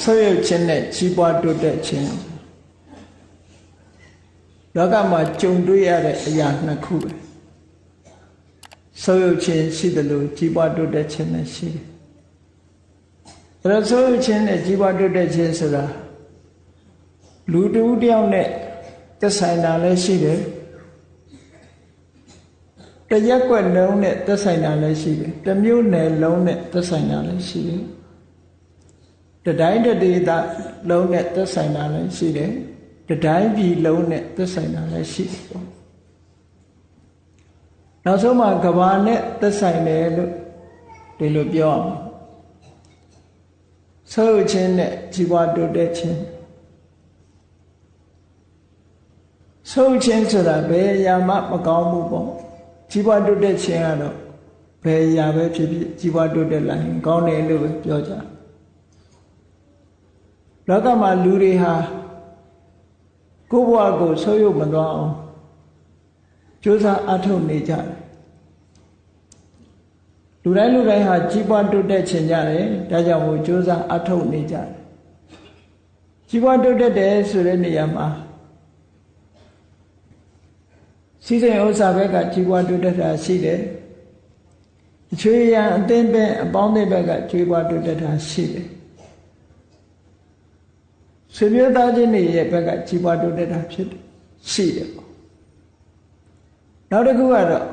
ဆုပ်ယုပ်ခြင်းနဲ့ကြီးပွားတိုးတက်ခြင်းလောကမှာကြုံတွေ့ရတဲ့အရာနှစ်ခုပဲဆုပ်ယုပ်ခြင်းရှိတယ်လို့ကြီးပွားတိုးတက်ခြင်းနဲ့ရှိတယ်အဲ့တော့ဆုပ်ယုပ်ခြင်းနဲ့ကြီးပွားတိုးတက်ခြင်းဆိုတာလူတူတယောက်နဲ့သက်ဆိုင်တာလည်းရှိတယ်တရက်ွက်လုံးနဲ့သက်ဆိုင်တာလည်းရှိတယ်တမျိုးနယ်လုံးနဲ့သက်ဆိုင်တာလည်းရှိတယ် တတိုင်းတဒေသလုံးနဲ့သက်ဆိုင်တာလည်းရှိတယ်တတိုင်းပြည်လုံးနဲ့သက်ဆိုင်တာလည်းရှိတယ်ပေါ့နောက်ဆုံးမှာကဘာနဲ့သက်ဆိုင်တယ်လို့ဒီလိုပြောအောင်ဆုပ်ခြင်းနဲ့ជីវတိုးတက်ခြင်းဆုပ်ခြင်းဆိုတာဘယ်အရာမှမကောင်းဘူးပေါ့ជីវတိုးတက်ခြင်းကတော့ဘယ်အရာပဲဖြစ်ဖြစ်ជីវတိုးတက်လာရင်ကောင်းတယ်လို့ပဲပြောကြ လောကမှာလူတွေဟာကိုယ့်ဘဝကိုဆုပ်ယုပ်မသွားအောင်ကြိုးစားအထုတ်နေကြတယ်လူတိုင်းလူတိုင်းဟာကြီးပွားတိုးတက်ခြင်းကြတယ်ဒါကြောင့်မို့ကြိုးစားအထုတ်နေကြတယ်ကြီးပွားတိုးတက်တယ်ဆိုတဲ့နေရာမှာစီစဉ်ဥစ္စာဘက်ကကြီးပွားတိုးတက်တာရှိတယ်အချွေရန်အသင်းပဲအပေါင်းအသင်းဘက်ကကြီးပွားတိုးတက်တာရှိတယ် ဆွေမျိုးသားချင်းတွေရဲ့ဘက်ကကြီးပွားတိုးတက်တာဖြစ်တယ်ရှိတယ်ပေါ့နောက်တစ်ခုကတော့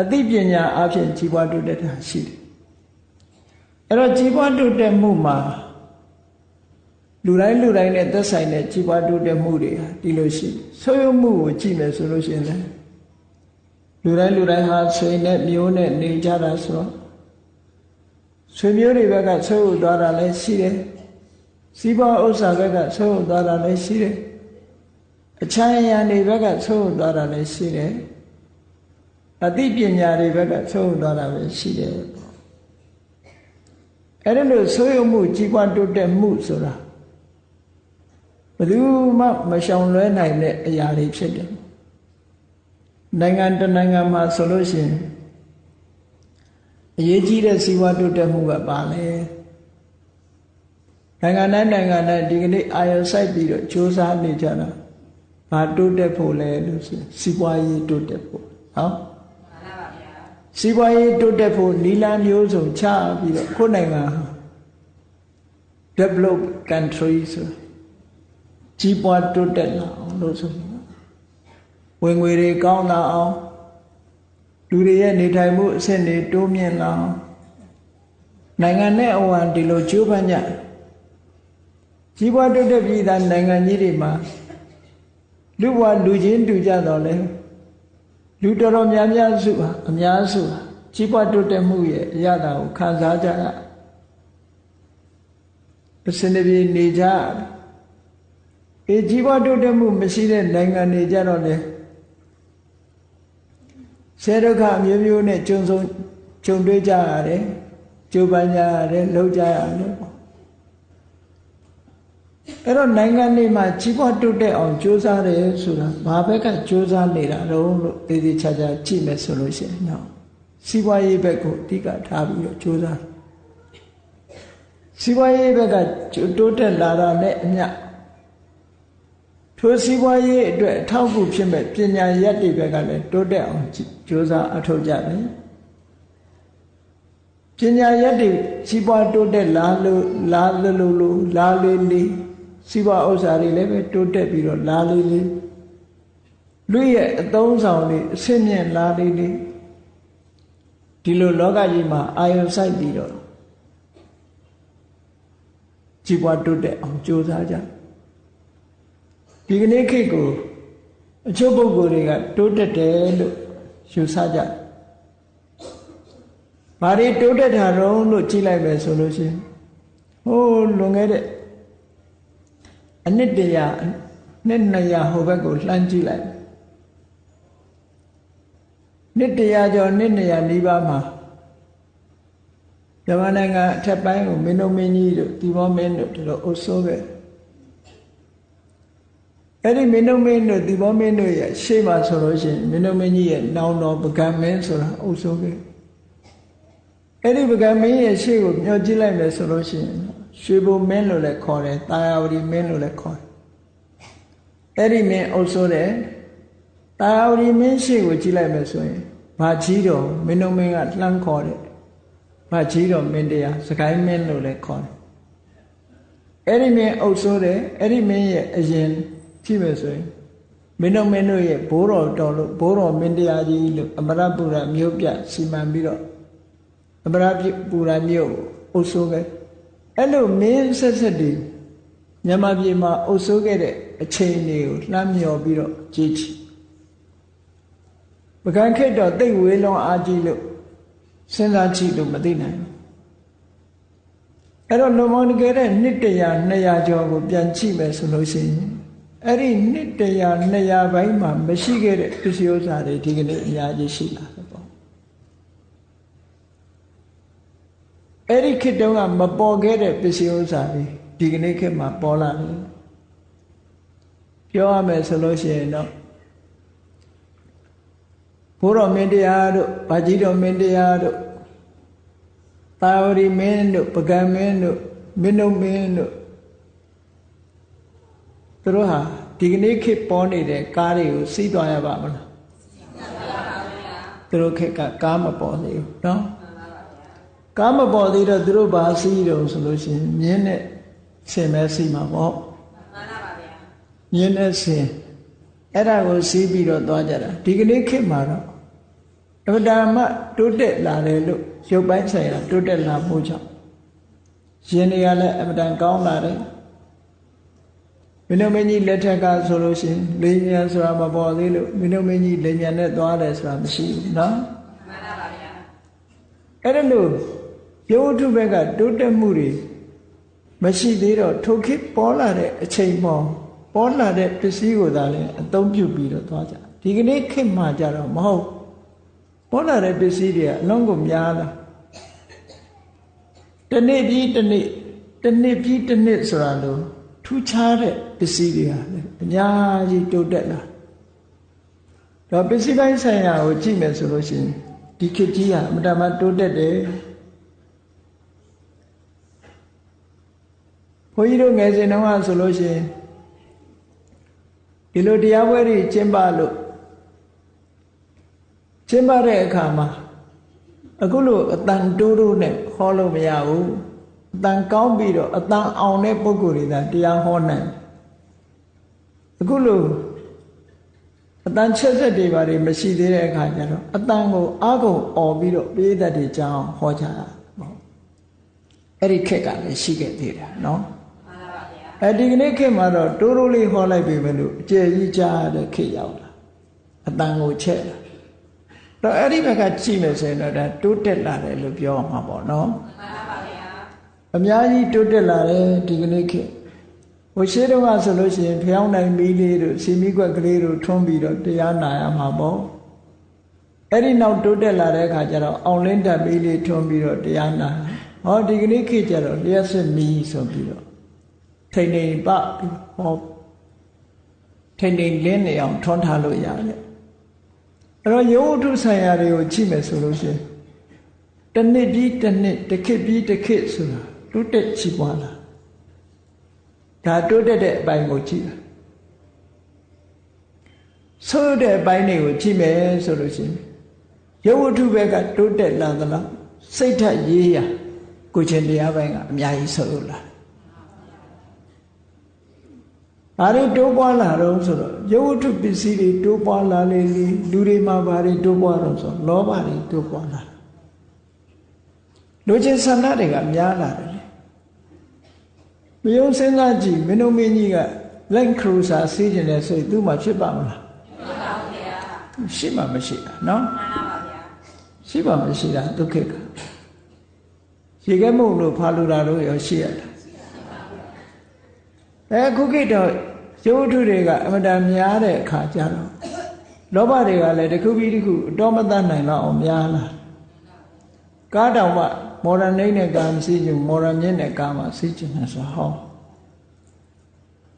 အသိပညာအဖြစ်ကြီးပွားတိုးတက်တာရှိတယ်အဲ့တော့ကြီးပွားတိုးတက်မှုမှာလူတိုင်းလူတိုင်းနဲ့သက်ဆိုင်တဲ့ကြီးပွားတိုးတက်မှုတွေဟာဒီလိုရှိဆိုးရုံမှုကိုကြည့်မယ်ဆိုလို့ရှိရင်လည်းလူတိုင်းလူတိုင်းဟာဆွေနဲ့မျိုးနဲ့နေကြတာဆိုတော့ဆွေမျိုးတွေဘက်ကဆွေးဟုတ်သွားတာလည်းရှိတယ် စီးပွားဥစ္စာဘက်ကဆွေးဟုတ်သွားတာလည်းရှိတယ်အချမ်းအရံတွေဘက်ကဆွေးဟုတ်သွားတာလည်းရှိတယ်အသိပညာတွေဘက်ကဆွေးဟုတ်သွားတာပဲရှိတယ်ပေါ့အဲ့ဒါလို့ဆွေးရုံမှုကြီးပွားတိုးတက်မှုဆိုတာဘယ်သူမှမရှောင်လွဲနိုင်တဲ့အရာတွေဖြစ်တယ်နိုင်ငံတနိုင်ငံမှာဆိုလို့ရှိရင်အရေးကြီးတဲ့စီးပွားတိုးတက်မှုကပါလဲ နိုင်ငံတိုင်းနိုင်ငံတိုင်းဒီကနေ့အာရုံစိုက်ပြီးတော့စ조사နေကြတာဘာတိုးတက်ဖို့လဲလို့ဆိုစီးပွားရေးတိုးတက်ဖို့ဟောစီးပွားရေးတိုးတက်ဖို့နီလာမျိုးစုံချပြီးတော့ကိုယ်နိုင်ငံ develop country ဆိုကြီးပွားတိုးတက်လာအောင်လို့ဆိုဝင်ငွေတွေကောင်းလာအောင်လူတွေရဲ့နေထိုင်မှုအဆင့်တွေတိုးမြင့်လာအောင်နိုင်ငံနဲ့အဝန်ဒီလိုကြိုးပမ်းကြ ကြီးပွားတိုးတက်ပြီးသားနိုင်ငံကြီးတွေမှာလူဘဝလူချင်းတူကြတော့လဲလူတော်တော်များများစုဟာအများစုဟာကြီးပွားတိုးတက်မှုရဲ့အရသာကိုခံစားကြရအစနေပြေနေကြအေးကြီးပွားတိုးတက်မှုမရှိတဲ့နိုင်ငံတွေကြတော့လေဆဲဒုက္ခအမျိုးမျိုးနဲ့ကြုံဆုံးကြုံတွေ့ကြရတယ်ကြိုးပမ်းကြရတယ်လှုပ်ကြရတယ်ပေါ့ အဲ့တော့နိုင်ငံတွေမှာကြီးပွားတိုးတက်အောင်ကြိုးစားတယ်ဆိုတာဘာဘက်ကကြိုးစားနေတာတော့လို့သေသေးချာချာကြည့်မယ်ဆိုလို့ရှိရင်တော့စီးပွားရေးဘက်ကိုအဓိကထားပြီးတော့ကြိုးစားစီးပွားရေးဘက်ကတိုးတက်လာတာနဲ့အမျှထိုစီးပွားရေးအတွက်အထောက်အကူဖြစ်မဲ့ပညာရက်တွေဘက်ကလည်းတိုးတက်အောင်ကြိုးစားအထောက်ကြတယ်ပညာရက်တွေစီးပွားတိုးတက်လာလို့လာလို့လို့လာလေးလေး စီးပွားဥစ္စာတွေလည်းပဲတိုးတက်ပြီးတော့လာလေးလေးလူရဲ့အသုံးဆောင်တွေအဆင့်မြင့်လာလေးလေးဒီလိုလောကကြီးမှာအာယုံဆိုင်ပြီးတော့ကြီးပွားတိုးတက်အောင်ကြိုးစားကြဒီကနေ့ခေတ်ကိုအချို့ပုဂ္ဂိုလ်တွေကတိုးတက်တယ်လို့ယူဆကြဘာတွေတိုးတက်တာတော့လို့ကြည့်လိုက်မယ်ဆိုလို့ရှိရင်ဟိုးလွန်ခဲ့တဲ့ အနှစ်တရာနှစ်200ဟိုဘက်ကိုလှမ်းကြည့်လိုက်နှစ်တရာကျော်နှစ်200နီးပါးမှာမြန်မာနိုင်ငံအထက်ပိုင်းကိုမင်းတို့မင်းကြီးတို့ဒီမောမင်းတို့တို့အုပ်စိုးခဲ့အဲ့ဒီမင်းတို့မင်းတို့ဒီဘောမင်းတို့ရဲ့ရှေ့မှာဆိုလို့ရှိရင်မင်းတို့မင်းကြီးရဲ့နောင်တော်ပကံမင်းဆိုတာအုပ်စိုးခဲ့အဲ့ဒီပကံမင်းရဲ့ရှေ့ကိုမျှော်ကြည့်လိုက်မယ်ဆိုလို့ရှိရင် ရွှေဘုံမင်းလို့လည်းခေါ်တယ်တာယာဝတီမင်းလို့လည်းခေါ်တယ်အဲ့ဒီမင်းအုပ်စိုးတယ်တာယာဝတီမင်းရှိကိုကြည့်လိုက်မယ်ဆိုရင်ဘာကြီးတော်မင်းတို့မင်းကလှမ်းခေါ်တယ်ဘာကြီးတော်မင်းတရားစကိုင်းမင်းလို့လည်းခေါ်တယ်အဲ့ဒီမင်းအုပ်စိုးတယ်အဲ့ဒီမင်းရဲ့အရင်ကြည့်မယ်ဆိုရင်မင်းတို့မင်းတို့ရဲ့ဘိုးတော်တော်လို့ဘိုးတော်မင်းတရားကြီးလို့အမရပူရမြို့ပြစီမံပြီးတော့အမရပူရမြို့အုပ်စိုးခဲ့ အဲ့လိုမင်းဆက်ဆက်တည်မြန်မာပြည်မှာအုပ်စိုးခဲ့တဲ့အချိန်တွေကိုလှမ်းမြော်ပြီးတော့ကြည့်ချီပကံခေတ်တော့တိတ်ဝေးလွန်အားကြီးလို့စဉ်းစားကြည့်လို့မသိနိုင်ဘူးအဲ့တော့လုံမောင်တကယ်တဲ့နှစ်တရာ200ကျော်ကိုပြန်ကြည့်မယ်ဆိုလို့ရှိရင်အဲ့ဒီနှစ်တရာ200ဘိုင်းမှာမရှိခဲ့တဲ့ပစ္စည်းဥစ္စာတွေဒီကနေ့အများကြီးရှိလာတယ်ပေါ့ အဲ့ဒီခေတ်တုန်းကမပေါ်ခဲ့တဲ့ပစ္စည်းဥစ္စာတွေဒီကနေ့ခေတ်မှာပေါ်လာတယ်ပြောရမယ်ဆိုလို့ရှိရင်တော့ဘိုးတော်မင်းတရားတို့ဗာကြီးတော်မင်းတရားတို့တာဝရီမင်းတို့ပကံမင်းတို့မင်းတို့မင်းတို့သူတို့ဟာဒီကနေ့ခေတ်ပေါ်နေတဲ့ကားတွေကိုစီးသွားရပါမလားသူတို့ခေတ်ကကားမပေါ်သေးဘူးနော် ကားမပေါ်သေးတော့သူတို့ဘာစီးတုံဆိုလို့ရှိရင်မြင်းနဲ့ဆင်မဲစီးမှာပေါ့မှန်ပါပါဗျာမြင်းနဲ့ဆင်အဲ့ဒါကိုစီးပြီးတော့သွားကြတာဒီကနေ့ခေတ်မှာတော့အမှန်တမ်းတိုးတက်လာတယ်လို့ရုပ်ပိုင်းဆိုင်ရာတိုးတက်လာမှုကြောင့်ရှင်တွေကလည်းအမှန်တန်ကောင်းလာတယ်မင်းတို့မင်းကြီးလက်ထက်ကဆိုလို့ရှိရင်လေညာဆိုတာမပေါ်သေးလို့မင်းတို့မင်းကြီးလေညာနဲ့သွားတယ်ဆိုတာမရှိဘူးနော်မှန်ပါပါဗျာအဲ့ဒါလို့ ရုပ်ထုဘက်ကတိုးတက်မှုတွေမရှိသေးတော့ထိုခေတ်ပေါ်လာတဲ့အချိန်ပေါ်ပေါ်လာတဲ့ပစ္စည်းကိုသာလည်းအသုံးပြုပြီးတော့သွားကြဒီကနေ့ခေတ်မှာကြတော့မဟုတ်ပေါ်လာတဲ့ပစ္စည်းတွေကအလုံးကိုများလာတနေ့ပြီးတနေ့တနေ့ပြီးတနေ့ဆိုတာလို့ထူးခြားတဲ့ပစ္စည်းတွေဟာလည်းအများကြီးတိုးတက်လာတော့ပစ္စည်းပိုင်းဆိုင်ရာကိုကြည့်မယ်ဆိုလို့ရှိရင်ဒီခေတ်ကြီးကအမတမတိုးတက်တယ် ဘုန်းကြီးတို့ငယ်စဉ်တုန်းကဆိုလို့ရှိရင်ဒီလိုတရားပွဲတွေကျင်းပလို့ကျင်းပတဲ့အခါမှာအခုလိုအတန်တိုးတိုးနဲ့ဟောလို့မရဘူးအတန်ကောင်းပြီးတော့အတန်အောင်တဲ့ပုဂ္ဂိုလ်တွေသာတရားဟောနိုင်အခုလိုအတန်ချက်ဆက်တွေဘာတွေမရှိသေးတဲ့အခါကျတော့အတန်ကိုအာကုန်អော်ပြီးတော့ပေးတတ်တဲ့ကြောင်းဟောကြတာပေါ့အဲ့ဒီခက်ကလည်းရှိခဲ့သေးတာเนาะ အဲဒီကနေ့ခေတ်မှာတော့တိုးတိုးလေးဟောလိုက်ပြီပဲလို့အကျယ်ကြီးကြားတဲ့ခေတ်ရောက်လာအတန်ကိုချက်လာတော့အဲ့ဒီဘက်ကကြည့်မယ်ဆိုရင်တော့ဒါတိုးတက်လာတယ်လို့ပြောမှာပေါ့နော်မှန်ပါဗျာအများကြီးတိုးတက်လာတယ်ဒီကနေ့ခေတ်ဟိုရှေးတုန်းကဆိုလို့ရှိရင်ဖျောင်းနိုင်မီးလေးတို့စီမီကွက်ကလေးတို့ထွန်းပြီးတော့တရားနာရမှာပေါ့အဲ့ဒီနောက်တိုးတက်လာတဲ့အခါကျတော့အောင်လင်းတက်မီးလေးထွန်းပြီးတော့တရားနာဟောဒီကနေ့ခေတ်ကျတော့လျှက်စစ်မီးဆိုပြီးတော့ ထိန်ထိန်ပဟောထိန်ထိန်လင်းနေအောင်ထွန်းထားလို့ရတယ်အဲ့တော့ယောဂုဆိုင်ရာတွေကိုကြည့်မယ်ဆိုလို့ရှိရင်တနှစ်ပြီးတနှစ်တစ်ခေတ်ပြီးတစ်ခေတ်ဆိုတာတိုးတက်ချီးပွားလာဒါတိုးတက်တဲ့အပိုင်းကိုကြည့်တာဆိုးတဲ့အပိုင်းတွေကိုကြည့်မယ်ဆိုလို့ရှိရင်ယောဂုဘက်ကတိုးတက်လာသလားစိတ်ဓာတ်ရေးရကိုချင်းတရားပိုင်းကအများကြီးဆိုးလာ ဘာတွေတိုးပွားလာတော့ဆိုတော့ရုပ်ဝတ္ထုပစ္စည်းတွေတိုးပွားလာလေလေလူတွေမှာဘာတွေတိုးပွားတော့ဆိုလောဘတွေတိုးပွားလာလူချင်းဆန္ဒတွေကများလာတယ်မယုံစဉ်းစားကြည့်မင်းတို့မင်းကြီးကလက်ခရူစာစီးကျင်တဲ့စိတ်သူ့မှာဖြစ်ပါမလားဖြစ်ပါဘူးဗျာရှိမှမရှိတာနော်မှန်ပါပါဗျာရှိပါမရှိတာဒုက္ခကရေခဲမုံလို့ဖာလူတာလို့ရောရှိရတာအဲခုခေတ်တော့ ရုပ်ထုတွေကအမတန်များတဲ့အခါကျတော့လောဘတွေကလည်းတစ်ခုပြီးတစ်ခုအတော်မတတ်နိုင်တော့အောင်များလာကားတောင်မှမော်ရနိမ့်နဲ့ကာမစီးကျင်မော်ရမြင့်နဲ့ကာမစီးကျင်နေဆိုဟော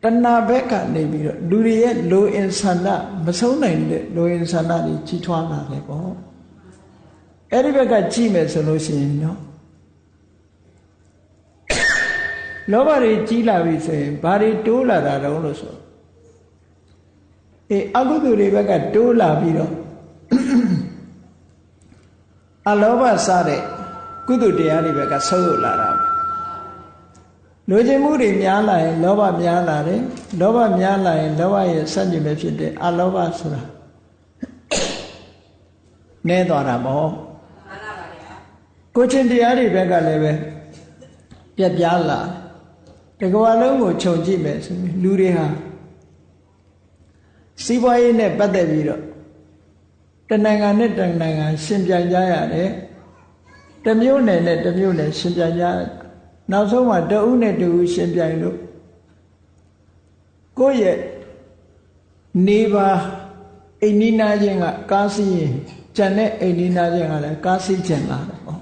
တဏှာဘက်ကနေပြီးတော့လူတွေရဲ့လိုအင်ဆန္ဒမဆုံးနိုင်တဲ့လိုအင်ဆန္ဒတွေကြီးထွားလာတယ်ပေါ့အဲ့ဒီဘက်ကကြည့်မယ်ဆိုလို့ရှိရင်နော် လောဘတွေကြီးလာပြီဆိုရင်ဘာတွေတိုးလာတာတုံးလို့ဆိုအေးအကုသိုလ်တွေဘက်ကတိုးလာပြီးတော့အလောဘစတဲ့ကုသိုလ်တရားတွေဘက်ကဆုပ်ယုပ်လာတာပဲလိုချင်မှုတွေများလာရင်လောဘများလာတယ်လောဘများလာရင်လောဘရဲ့ဆန့်ကျင်ပဲဖြစ်တဲ့အလောဘဆိုတာနဲသွားတာမဟုတ်ကိုချင်းတရားတွေဘက်ကလည်းပဲပြက်ပြားလာတ ကဘာလုံးကိုခြုံကြည့်မယ်ဆိုရင်လူတွေဟာစီးပွားရေးနဲ့ပတ်သက်ပြီးတော့တနိုင်ငံနဲ့တနိုင်ငံရှင်ပြိုင်ကြရတယ်တမျိုးနယ်နဲ့တမျိုးနယ်ရှင်ပြိုင်ကြနောက်ဆုံးမှတဦးနဲ့တဦးရှင်ပြိုင်လို့ကိုယ့်ရဲ့နေပါအိမ်နီးနားချင်းကကားစီးရင်ကြံတဲ့အိမ်နီးနားချင်းကလည်းကားစီးကျင်လာတယ်ပေါ့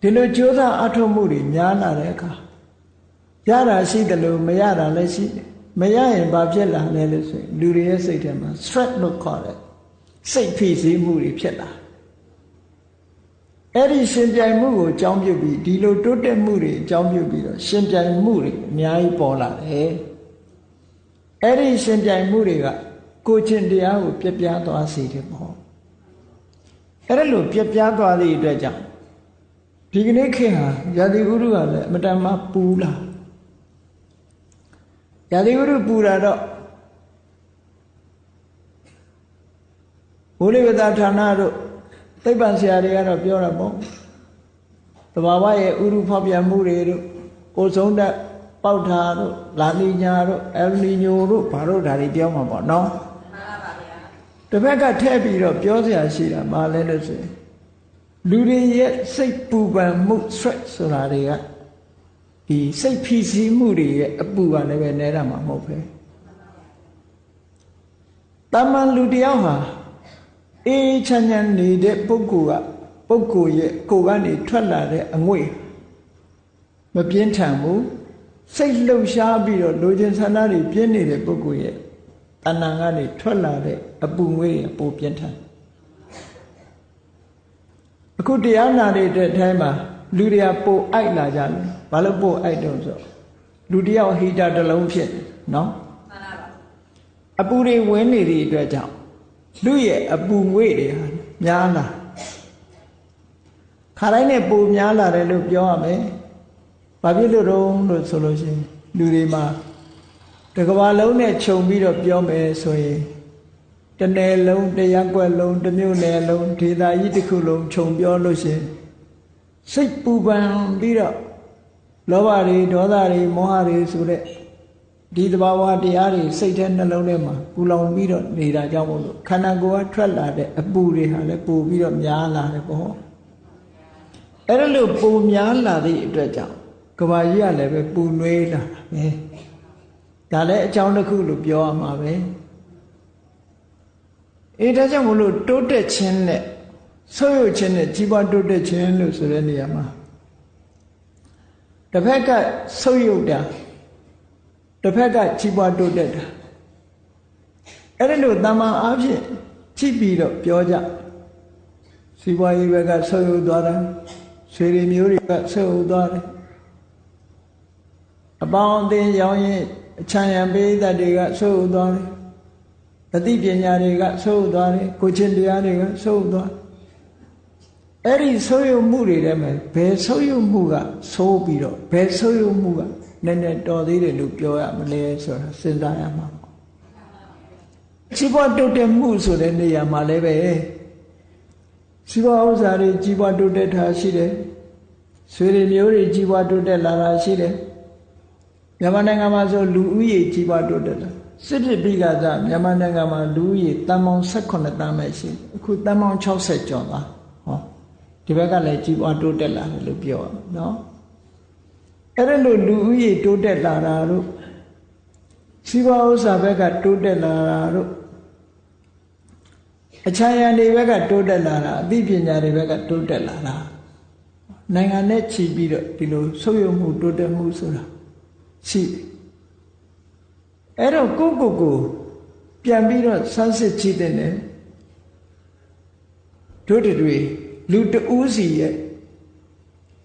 ဒီလိုကြိုးစားအထောက်မှုတွေများလာတဲ့အခါ ရတာရှိတယ်လို့မရတာလည်းရှိတယ်မရရင်ဘာဖြစ်လာလဲလို့ဆိုရင်လူတွေရဲ့စိတ်ထဲမှာ stress လို့ခေါ်တယ်စိတ်ဖိစီးမှုတွေဖြစ်လာအဲ့ဒီရှင်ပြိုင်မှုကိုအကြောင်းပြုပြီးဒီလိုတိုးတက်မှုတွေအကြောင်းပြုပြီးတော့ရှင်ပြိုင်မှုတွေအများကြီးပေါ်လာတယ်အဲ့ဒီရှင်ပြိုင်မှုတွေကကိုချင်းတရားကိုပြပြသွားစေတယ်ပေါ့အဲ့ဒါလို့ပြပြသွားသည့်အတွက်ကြောင့်ဒီကနေ့ခေတ်ဟာရာသီဥတုကလည်းအမတန်မှပူလာ ရာသီဥတုပူတာတော့ဘုလိဝတ္တဌာနတို့သိပ္ပံဆရာတွေကတော့ပြောတာပေါ့တဘာဝရဲ့ဥရုဖောက်ပြန်မှုတွေတို့ကိုဆုံးတဲ့ပေါက်ထာတို့လာနီညာတို့အယ်နီညိုတို့ဘာတို့ဒါတွေပြောမှာပေါ့နော်မှန်ပါဗျာတစ်ဖက်ကထည့်ပြီးတော့ပြောစရာရှိတာမလဲလို့ဆိုရင်လူတွေရဲ့စိတ်ပူပန်မှု stress ဆိုတာတွေက ဒီစိတ်ဖိစီးမှုတွေရဲ့အပူကလည်းပဲနဲတာမှာမဟုတ်ပဲတမန်လူတယောက်ဟာအေးချမ်းချမ်းနေတဲ့ပုဂ္ဂိုလ်ကပုဂ္ဂိုလ်ရဲ့ကိုယ်ကနေထွက်လာတဲ့အငွေ့မပြင်းထန်ဘူးစိတ်လှုပ်ရှားပြီးတော့လိုချင်ဆန္ဒတွေပြင်းနေတဲ့ပုဂ္ဂိုလ်ရဲ့တဏ္ဍာကနေထွက်လာတဲ့အပူငွေ့ရပိုပြင်းထန်အခုတရားနာတဲ့အထဲမှာလူတွေကပိုအိုက်လာကြတယ် ဘာလို့ပိုအိုက်တုံးဆိုလူတယောက်ဟီတာတစ်လုံးဖြစ်နော်မှန်ပါပါအပူတွေဝင်နေသည့်အတွက်ကြောင့်လူရဲ့အပူငွေ့တွေဟာများလာခါတိုင်းနဲ့ပိုများလာတယ်လို့ပြောရမယ်ဘာဖြစ်လို့တော့လို့ဆိုလို့ရှိရင်လူတွေမှာတကဘာလုံးနဲ့ခြုံပြီးတော့ပြောမယ်ဆိုရင်တနယ်လုံးတရက်ွက်လုံးတစ်မြို့နယ်လုံးဒေသကြီးတစ်ခုလုံးခြုံပြောလို့ရှိရင်စိတ်ပူပန်ပြီးတော့ လောဘတွေဒေါသတွေမောဟတွေဆိုတဲ့ဒီသဘာဝတရားတွေစိတ်ထဲနှလုံးထဲမှာပူလောင်ပြီးတော့နေတာကြောင့်မို့လို့ခန္ဓာကိုယ်ကထွက်လာတဲ့အပူတွေဟာလည်းပူပြီးတော့များလာတယ်ပေါ့အဲ့ဒါလို့ပူများလာသည့်အတွက်ကြောင့်ကဘာကြီးကလည်းပဲပူနွေးလာတာပဲဒါလည်းအကြောင်းတစ်ခုလို့ပြောရမှာပဲအေးဒါကြောင့်မလို့တိုးတက်ခြင်းနဲ့ဆုပ်ယုပ်ခြင်းနဲ့ကြီးပွားတိုးတက်ခြင်းလို့ဆိုတဲ့နေရာမှာ တစ်ဖက်ကဆုပ်ယုပ်တာတစ်ဖက်ကကြီးပွားတိုးတက်တာအဲ့ဒါလို့တမန်အားဖြင့်ကြည့်ပြီးတော့ပြောကြစီးပွားရေးဘက်ကဆုပ်ယုပ်သွားတာဆွေတွေမျိုးတွေကဆုပ်ယုပ်သွားတယ်အပေါင်းအသင်းရောင်းရင်အချမ်းရံပေးသက်တွေကဆုပ်ယုပ်သွားတယ်တတိပညာတွေကဆုပ်ယုပ်သွားတယ်ကိုချင်းတရားတွေကဆုပ်ယုပ်သွား အဲ့ဒီဆုပ်ယုပ်မှုတွေထဲမှာဘယ်ဆုပ်ယုပ်မှုကဆိုးပြီးတော့ဘယ်ဆုပ်ယုပ်မှုကနည်းနည်းတော်သေးတယ်လို့ပြောရမလဲဆိုတာစဉ်းစားရမှာပေါ့ကြီးပွားတိုးတက်မှုဆိုတဲ့နေရာမှာလည်းပဲစီးပွားဥစ္စာတွေကြီးပွားတိုးတက်တာရှိတယ်ဆွေတွေမျိုးတွေကြီးပွားတိုးတက်လာတာရှိတယ်မြန်မာနိုင်ငံမှာဆိုလူဦးရေကြီးပွားတိုးတက်လာစစ်ဖြစ်ပြီးကစားမြန်မာနိုင်ငံမှာလူဦးရေတန်ပေါင်း18တန်းပဲရှိအခုတန်ပေါင်း60ကျော်သွားဟော ဒီဘက်ကလည်းကြီးပွားတိုးတက်လာတယ်လို့ပြောရအောင်နော်အဲ့ဒါလို့လူဦးရေတိုးတက်လာတာတို့စီးပွားဥစ္စာဘက်ကတိုးတက်လာတာတို့အချမ်းရံတွေဘက်ကတိုးတက်လာတာအသိပညာတွေဘက်ကတိုးတက်လာတာနိုင်ငံနဲ့ချီပြီးတော့ဒီလိုဆုပ်ယုပ်မှုတိုးတက်မှုဆိုတာရှိအဲ့တော့ကိုကိုကိုပြန်ပြီးတော့ဆန်းစစ်ကြည့်တဲ့နဲ့တို့တွေ လူတဦးစီရဲ့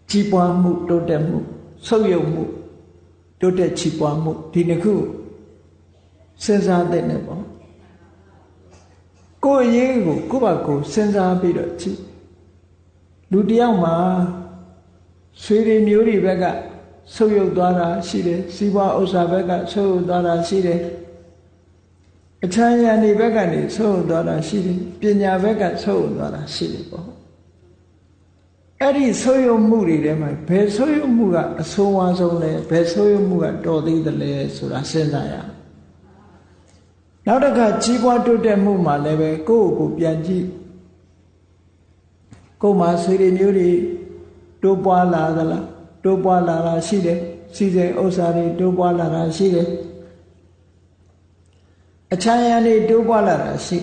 ကြီးပွားမှုတိုးတက်မှုဆုပ်ယုပ်မှုတိုးတက်ချီးပွားမှုဒီနှစ်ခုစဉ်းစားတဲ့နဲ့ပေါ့ကိုယ်အရေးကိုကိုယ့်ဘာကိုစဉ်းစားပြီးတော့ကြည့်လူတယောက်မှာဆွေတွေမျိုးတွေဘက်ကဆုပ်ယုပ်သွားတာရှိတယ်စီးပွားဥစ္စာဘက်ကဆုပ်ယုပ်သွားတာရှိတယ်အချမ်းရံဒီဘက်ကနေဆုပ်ယုပ်သွားတာရှိတယ်ပညာဘက်ကဆုပ်ယုပ်သွားတာရှိတယ်ပေါ့ အဲ့ဒီဆုပ်ယုပ်မှုတွေထဲမှာဘယ်ဆုပ်ယုပ်မှုကအဆိုးဝါးဆုံးလဲဘယ်ဆုပ်ယုပ်မှုကတော်သေးတယ်လဲဆိုတာစဉ်းစားရနောက်တစ်ခါကြီးပွားတိုးတက်မှုမှာလည်းပဲကိုယ့်ကိုယ်ပြန်ကြည့်ကိုယ်မှာဆွေတွေမျိုးတွေတိုးပွားလာသလားတိုးပွားလာတာရှိတယ်စီစဉ်ဥစ္စာတွေတိုးပွားလာတာရှိတယ်အချမ်းရံတွေတိုးပွားလာတာရှိ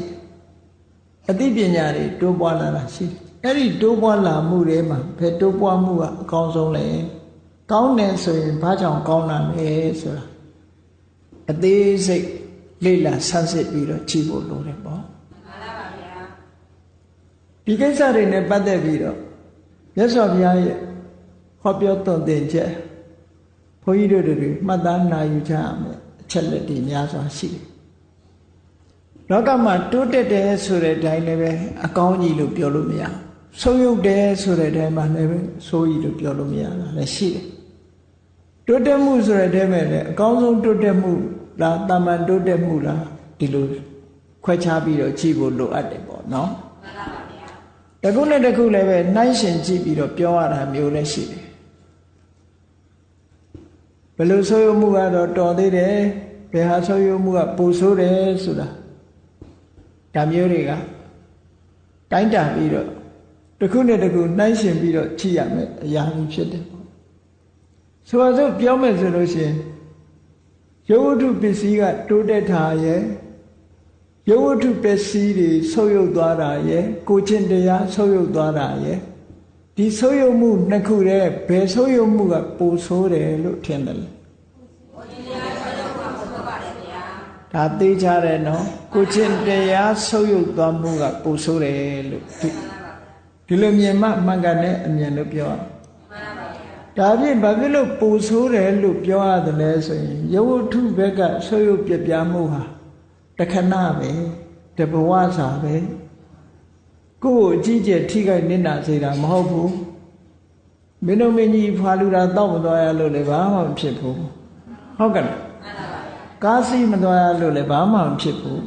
အသိပညာတွေတိုးပွားလာတာရှိ အဲ့ဒီတိုးပွားလာမှုတွေမှာဘယ်တိုးပွားမှုကအကောင်းဆုံးလဲကောင်းတယ်ဆိုရင်ဘာကြောင့်ကောင်းတာလဲဆိုတာအသေးစိတ်လေ့လာဆန်းစစ်ပြီးတော့ကြည့်ဖို့လိုတယ်ပေါ့မှန်ပါဗျာဒီကိစ္စတွေနဲ့ပတ်သက်ပြီးတော့မြတ်စွာဘုရားရဲ့ဟောပြောသွန်သင်ချက်ဘုန်းကြီးတို့တွေမှတ်သားနာယူကြရမယ်အချက်လက်တွေများစွာရှိတယ်လောကမှာတိုးတက်တယ်ဆိုတဲ့အတိုင်းလည်းပဲအကောင်းကြီးလို့ပြောလို့မရ ဆုံးယုတ်တယ်ဆိုတဲ့အတိုင်းမှာလည်းပဲဆိုးကြီးလို့ပြောလို့မရတာလည်းရှိတယ်တိုးတက်မှုဆိုတဲ့အတိုင်းပဲလည်းအကောင်းဆုံးတိုးတက်မှုလားတာမန်တိုးတက်မှုလားဒီလိုခွဲခြားပြီးတော့ကြည့်ဖို့လိုအပ်တယ်ပေါ့နော်မှန်ပါဗျာတခုနဲ့တခုလည်းပဲနှိုင်းရှင်ကြည့်ပြီးတော့ပြောရတာမျိုးလည်းရှိတယ်ဘယ်လိုဆိုးရမှုကတော့တော်သေးတယ်ဘယ်ဟာဆိုးရမှုကပူဆိုးတယ်ဆိုတာဒါမျိုးတွေကတိုင်းတာပြီးတော့ တခုနဲ့တခုနှိုင်းရှင်ပြီးတော့ကြည့်ရမယ်အရာကြီးဖြစ်တယ်ပေါ့ဆိုပါစို့ပြောမယ်ဆိုလို့ရှိရင်ရုပ်ဝတ္ထုပစ္စည်းကတိုးတက်တာရဲ့ရုပ်ဝတ္ထုပစ္စည်းတွေဆုပ်ယုပ်သွားတာရဲ့ကိုချင်းတရားဆုပ်ယုပ်သွားတာရဲ့ဒီဆုပ်ယုပ်မှုနှစ်ခုတည်းဘယ်ဆုပ်ယုပ်မှုကပိုဆိုးတယ်လို့ထင်တယ်လဲဒါသိကြတယ်နော်ကိုချင်းတရားဆုပ်ယုပ်သွားမှုကပိုဆိုးတယ်လို့ ဒီလိုမြင်မှမှန်ကန်တဲ့အမြင်လို့ပြောရဒါဖြင့်ဘာဖြစ်လို့ပူဆိုးတယ်လို့ပြောရတယ်လဲဆိုရင်ယဝတ္ထုဘက်ကဆွေးရုပ်ပြပြမှုဟာတခဏပဲတဘဝစာပဲကိုယ့်ကိုအကြီးကျယ်ထိခိုက်နေတာစေတာမဟုတ်ဘူးမင်းတို့မင်းကြီးဖာလူတာတောက်မသွားရလို့လည်းဘာမှမဖြစ်ဘူးဟုတ်ကဲ့ကားစီးမသွားရလို့လည်းဘာမှမဖြစ်ဘူး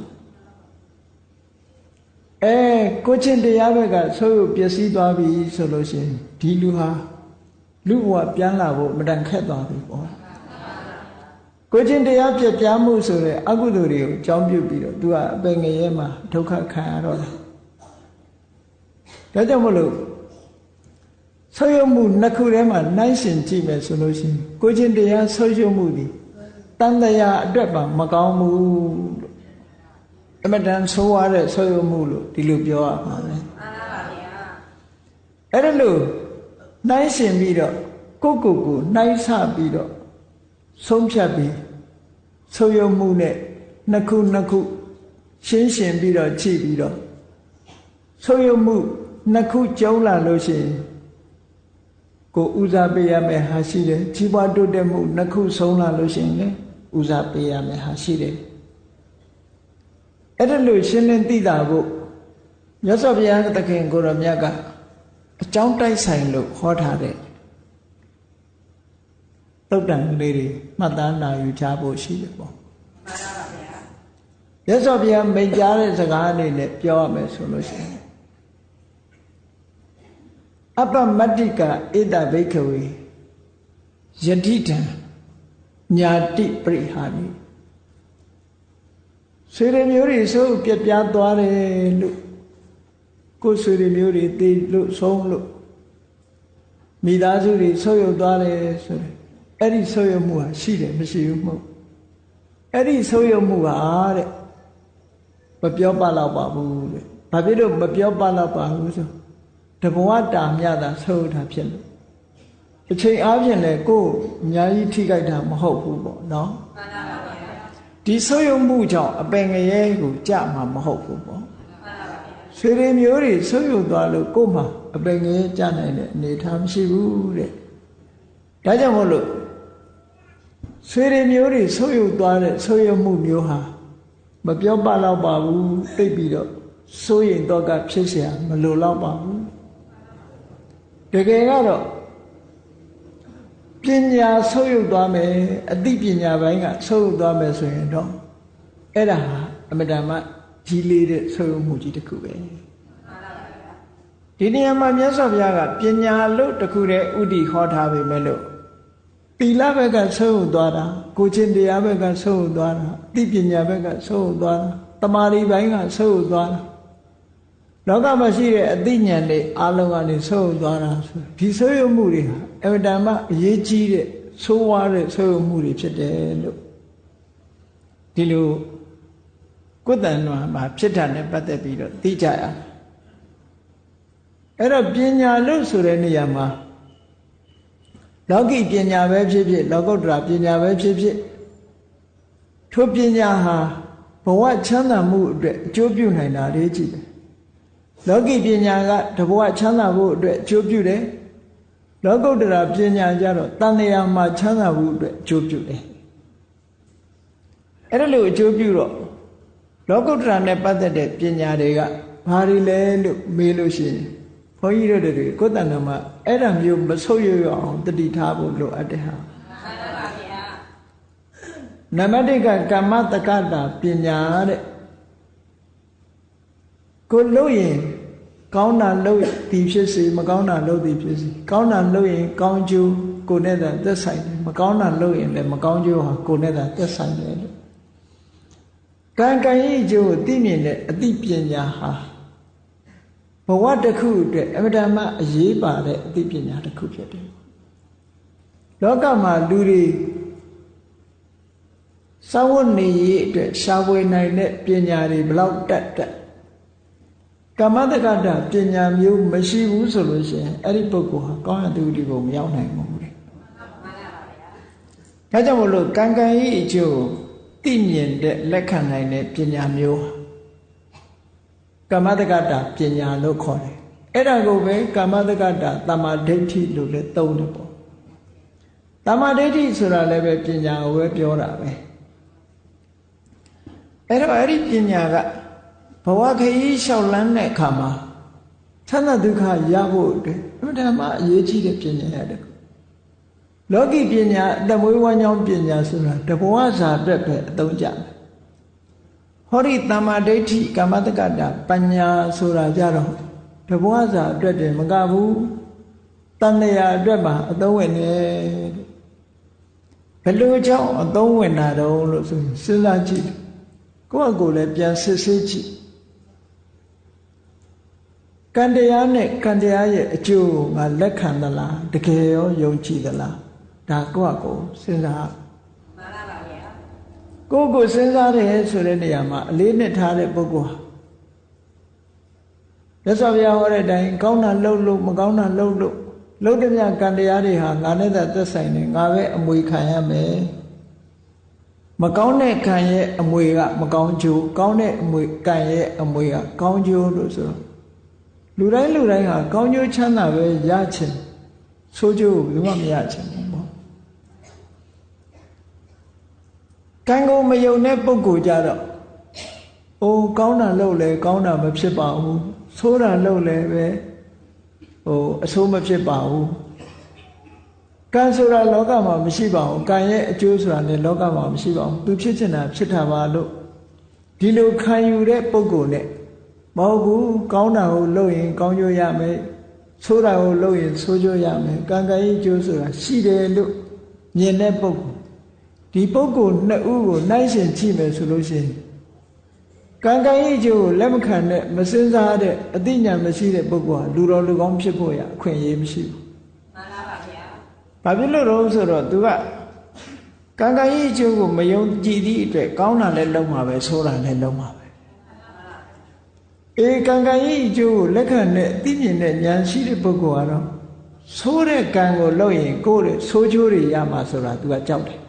အဲကိုချင်းတရားဘက်ကဆွေးရုပ်ပျက်စီးသွားပြီဆိုလို့ရှိရင်ဒီလူဟာလူဘဝပြန်လာဖို့မတန်ခက်သွားပြီပေါ့ကိုချင်းတရားပြပြမှုဆိုတဲ့အကုသိုလ်တွေကိုကြောင်းပြုတ်ပြီးတော့ तू ကအပင်ငရဲမှာဒုက္ခခံရတော့တယ်ဒါကြောင့်မလို့ဆုပ်ယုပ်မှုနှစ်ခုထဲမှာနှိုင်းရှင်ကြည့်မယ်ဆိုလို့ရှိရင်ကိုချင်းတရားဆုပ်ယုပ်မှုဒီတန်တရားအတွက်ပါမကောင်းဘူးလို့ အမတန်ဆိုးရတဲ့ဆုပ်ယုပ်မှုလို့ဒီလိုပြောရမှာပဲမှန်ပါဗျာအဲ့ဒါလို့နှိုင်းရှင်ပြီးတော့ကိုကိုကိုနှိုင်းဆပြီးတော့ဆုံးဖြတ်ပြီးဆိုးရုံမှုနဲ့နှစ်ခုနှစ်ခုရှင်းရှင်ပြီးတော့ကြည့်ပြီးတော့ဆိုးရုံမှုနှစ်ခုကျုံလာလို့ရှိရင်ကိုဦးစားပေးရမယ်ဟာရှိတယ်ကြီးပွားတိုးတက်မှုနှစ်ခုဆုံးလာလို့ရှိရင်လည်းဦးစားပေးရမယ်ဟာရှိတယ် အဲ့ဒါလို့ရှင်းလင်းသိတာဖို့မြတ်စွာဘုရားသခင်ကိုရောမြတ်ကအကြောင်းတိုက်ဆိုင်လို့ဟောထားတဲ့တုတ်တန်လေးတွေမှတ်သားနာယူချဖို့ရှိတယ်ပေါ့မှန်ပါဗျာရသော်ဗျာမိန်ကြားတဲ့စကားအနေနဲ့ပြောရမယ်ဆိုလို့ရှိရင်အပ္ပမတ္တိကဧတဘိခဝေယတိတံညာတိပရိဟာနိ ဆွေရမျိုးတွေဆိုပြပြသွားတယ်လို့ကိုယ်ဆွေတွေမျိုးတွေတည်လို့ဆုံးလို့မိသားစုတွေဆုပ်ယုပ်သွားတယ်ဆိုတယ်အဲ့ဒီဆုပ်ယုပ်မှုဟာရှိတယ်မရှိဘူးမဟုတ်အဲ့ဒီဆုပ်ယုပ်မှုဟာတဲ့မပြောပါတော့ပါဘူးတဲ့ဘာဖြစ်လို့မပြောပါတော့ပါဘူးဆိုတဘဝတာမြတာဆုပ်တာဖြစ်လို့အချိန်အားဖြင့်လည်းကိုယ်အများကြီးထိခိုက်တာမဟုတ်ဘူးပေါ့နော်မှန်ပါပါ ဒီဆုပ်ယုပ်မှုကြောင့်အပင်ငရဲကိုကြမှာမဟုတ်ဘူးပေါ့ဆွေတွေမျိုးတွေဆွေးယုတ်သွားလို့ကို့မှာအပင်ငယ်ကြနိုင်တဲ့အနေထားမရှိဘူးတဲ့ ဒါကြောင့်မို့လို့ဆွေတွေမျိုးတွေဆုပ်ယုပ်သွားတဲ့ဆုပ်ယုပ်မှုမျိုးဟာမပြောပတော့ပါဘူးသိပြီးတော့စိုးရင်တော့ကဖြစ်เสียမလိုတော့ပါဘူးတကယ်ကတော့ ပညာဆုပ်ယုပ်သွားမယ်အသိပညာပိုင်းကဆုပ်ယုပ်သွားမယ်ဆိုရင်တော့အဲ့ဒါဟာအမတန်မှကြီးလေးတဲ့ဆုပ်ယုပ်မှုကြီးတစ်ခုပဲဒီနေရာမှာမြတ်စွာဘုရားကပညာလို့တခုတည်းဥတည်ဟောထားပေမဲ့လို့သီလဘက်ကဆုံးဟုတ်သွားတာကိုချင်းတရားဘက်ကဆုံးဟုတ်သွားတာသိပညာဘက်ကဆုံးဟုတ်သွားတာတမာရီပိုင်းကဆုံးဟုတ်သွားတာ လောကမှာရှိတဲ့အသိဉာဏ်တွေအလုံးကနေဆုံးဟုတ်သွားတာဆိုဒီဆိုးရမှုတွေဟာအမတန်မှအရေးကြီးတဲ့ဆိုးဝါးတဲ့ဆိုးရမှုတွေဖြစ်တယ်လို့ဒီလိုကုသဏ္ဏမှာဖြစ်တာနဲ့ပတ်သက်ပြီးတော့သိကြရအဲ့တော့ပညာလို့ဆိုတဲ့နေရာမှာလောကီပညာပဲဖြစ်ဖြစ်လောကုတ္တရာပညာပဲဖြစ်ဖြစ်ထိုပညာဟာဘဝချမ်းသာမှုအတွက်အကျိုးပြုနိုင်တာလေးကြည့်တယ် လောကီပညာကတဘဝချမ်းသာဖို့အတွက်အကျိုးပြုတယ်လောကုတ္တရာပညာကြတော့တန်လျာမှာချမ်းသာဖို့အတွက်အကျိုးပြုတယ်အဲ့ဒါလို့အကျိုးပြုတော့လောကုတ္တရာနဲ့ပတ်သက်တဲ့ပညာတွေကဘာတွေလဲလို့မေးလို့ရှိရင်ဘုန်းကြီးတို့တွေကိုယ်တဏ္ဍမှာအဲ့ဒါမျိုးမဆုပ်ရွရအောင်တတိထားဖို့လိုအပ်တယ်ဟာနမတိကကမ္မတက္ကတာပညာတဲ့ကိုလို့ရင် ကောင်းတာလို့သည်ဖြစ်စေမကောင်းတာလို့သည်ဖြစ်စေကောင်းတာလို့ရင်ကောင်းကျိုးကိုနဲ့သာသက်ဆိုင်တယ်မကောင်းတာလို့ရင်လည်းမကောင်းကျိုးဟာကိုနဲ့သာသက်ဆိုင်တယ်လို့ကံကံဤကျိုးသိမြင်တဲ့အသိပညာဟာဘဝတစ်ခုအတွက်အမတမအရေးပါတဲ့အသိပညာတစ်ခုဖြစ်တယ်လောကမှာလူတွေစာဝတ်နေရေးအတွက်ရှားဝယ်နိုင်တဲ့ပညာတွေဘလောက်တက်တက် ကမ္မတက္ကတာပညာမျိုးမရှိဘူးဆိုလို့ရှိရင်အဲ့ဒီပုဂ္ဂိုလ်ဟာကောင်းတဲ့သူဒီကိုမရောက်နိုင်ဘူးလေဒါကြောင့်မလို့ကံကံဤအကျိုးသိမြင်တဲ့လက်ခံနိုင်တဲ့ပညာမျိုးကမ္မတက္ကတာပညာလို့ခေါ်တယ်အဲ့ဒါကိုပဲကမ္မတက္ကတာတမ္မာဒိဋ္ဌိလို့လည်းသုံးတယ်ပေါ့တမ္မာဒိဋ္ဌိဆိုတာလည်းပဲပညာကိုပဲပြောတာပဲအဲ့တော့အဲ့ဒီပညာက ဘဝခရီးလျှောက်လန်းတဲ့အခါမှာသန္တာဒုက္ခရဖို့အတွက်အမှန်တမ်းအရေးကြီးတဲ့ပညာရတယ်လောကီပညာအတမွေးဝမ်းကြောင်းပညာဆိုတာတဘဝစာအတွက်ပဲအသုံးကျတယ်ဟောဒီတမ္မာဒိဋ္ဌိကမ္မတက္ကတာပညာဆိုတာကြတော့တဘဝစာအတွက်တည်းမကဘူးတဏှာအတွက်မှာအသုံးဝင်တယ်ဘယ်လိုကြောင့်အသုံးဝင်တာတုံးလို့ဆိုရင်စဉ်းစားကြည့်ကိုယ့်အကိုလည်းပြန်စစ်ဆေးကြည့် ကံတရားနဲ့ကံတရားရဲ့အကျိုးငါလက်ခံသလားတကယ်ရောယုံကြည်သလားဒါကိုယ့်အကိုစဉ်းစားမှန်ပါပါဗျာကိုယ့်ကိုစဉ်းစားတယ်ဆိုတဲ့နေရာမှာအလေးနဲ့ထားတဲ့ပုဂ္ဂိုလ်ဟာမြတ်စွာဘုရားဟောတဲ့အတိုင်းကောင်းတာလှုပ်လို့မကောင်းတာလှုပ်လို့လှုပ်တဲ့မြကံတရားတွေဟာငါနဲ့သာသက်ဆိုင်နေငါပဲအမွေခံရမယ်မကောင်းတဲ့ကံရဲ့အမွေက မကောင်းကျိုးကောင်းတဲ့အမွေကံရဲ့အမွေကကောင်းကျိုးလို့ဆိုတော့ လူတိုင်းလူတိုင်းဟာကောင်းကျိုးချမ်းသာပဲရချင်ဆိုးကျိုးကိုဘယ်မှမရချင်ဘူးပေါ့ကံကိုမယုံတဲ့ပုဂ္ဂိုလ်ကြတော့အိုးကောင်းတာလုပ်လဲကောင်းတာမဖြစ်ပါဘူးဆိုးတာလုပ်လဲပဲဟိုအဆိုးမဖြစ်ပါဘူးကံဆိုတာလောကမှာမရှိပါဘူးကံရဲ့အကျိုးဆိုတာလည်းလောကမှာမရှိပါဘူးသူဖြစ်ချင်တာဖြစ်တာပါလို့ဒီလိုခံယူတဲ့ပုဂ္ဂိုလ်နဲ့ မဟုတ်ဘူးကောင်းတာကိုလုပ်ရင် ကောင်းကျိုးရမယ်ဆိုးတာကိုလုပ်ရင်ဆိုးကျိုးရမယ်ကံကံရဲ့ကျိုးဆိုတာရှိတယ်လို့မြင်တဲ့ပုဂ္ဂိုလ်ဒီပုဂ္ဂိုလ်နှစ်ဦးကိုနှိုင်းရှင်ကြည့်မယ်ဆိုလို့ရှိရင်ကံကံရဲ့ကျိုးကိုလက်မခံတဲ့မစင်စားတဲ့အသိဉာဏ်မရှိတဲ့ပုဂ္ဂိုလ်ဟာလူတော်လူကောင်းဖြစ်ဖို့ရအခွင့်အရေးမရှိဘူးဘာဖြစ်လို့တော့ဆိုတော့ तू ကကံကံရဲ့အကျိုးကိုမယုံကြည်သည့်အတွက်ကောင်းတာလည်းလုံးမှာပဲဆိုးတာလည်းလုံးမှာပဲ အေကံကံရဲ့အကျိုးကိုလက်ခံတဲ့သိမြင်တဲ့ဉာဏ်ရှိတဲ့ပုဂ္ဂိုလ်ကတော့ဆိုးတဲ့ကံကိုလုပ်ရင်ကိုယ့်ရဲ့ဆိုးချိုးတွေရမှာဆိုတာ तू ကကြောက်တယ်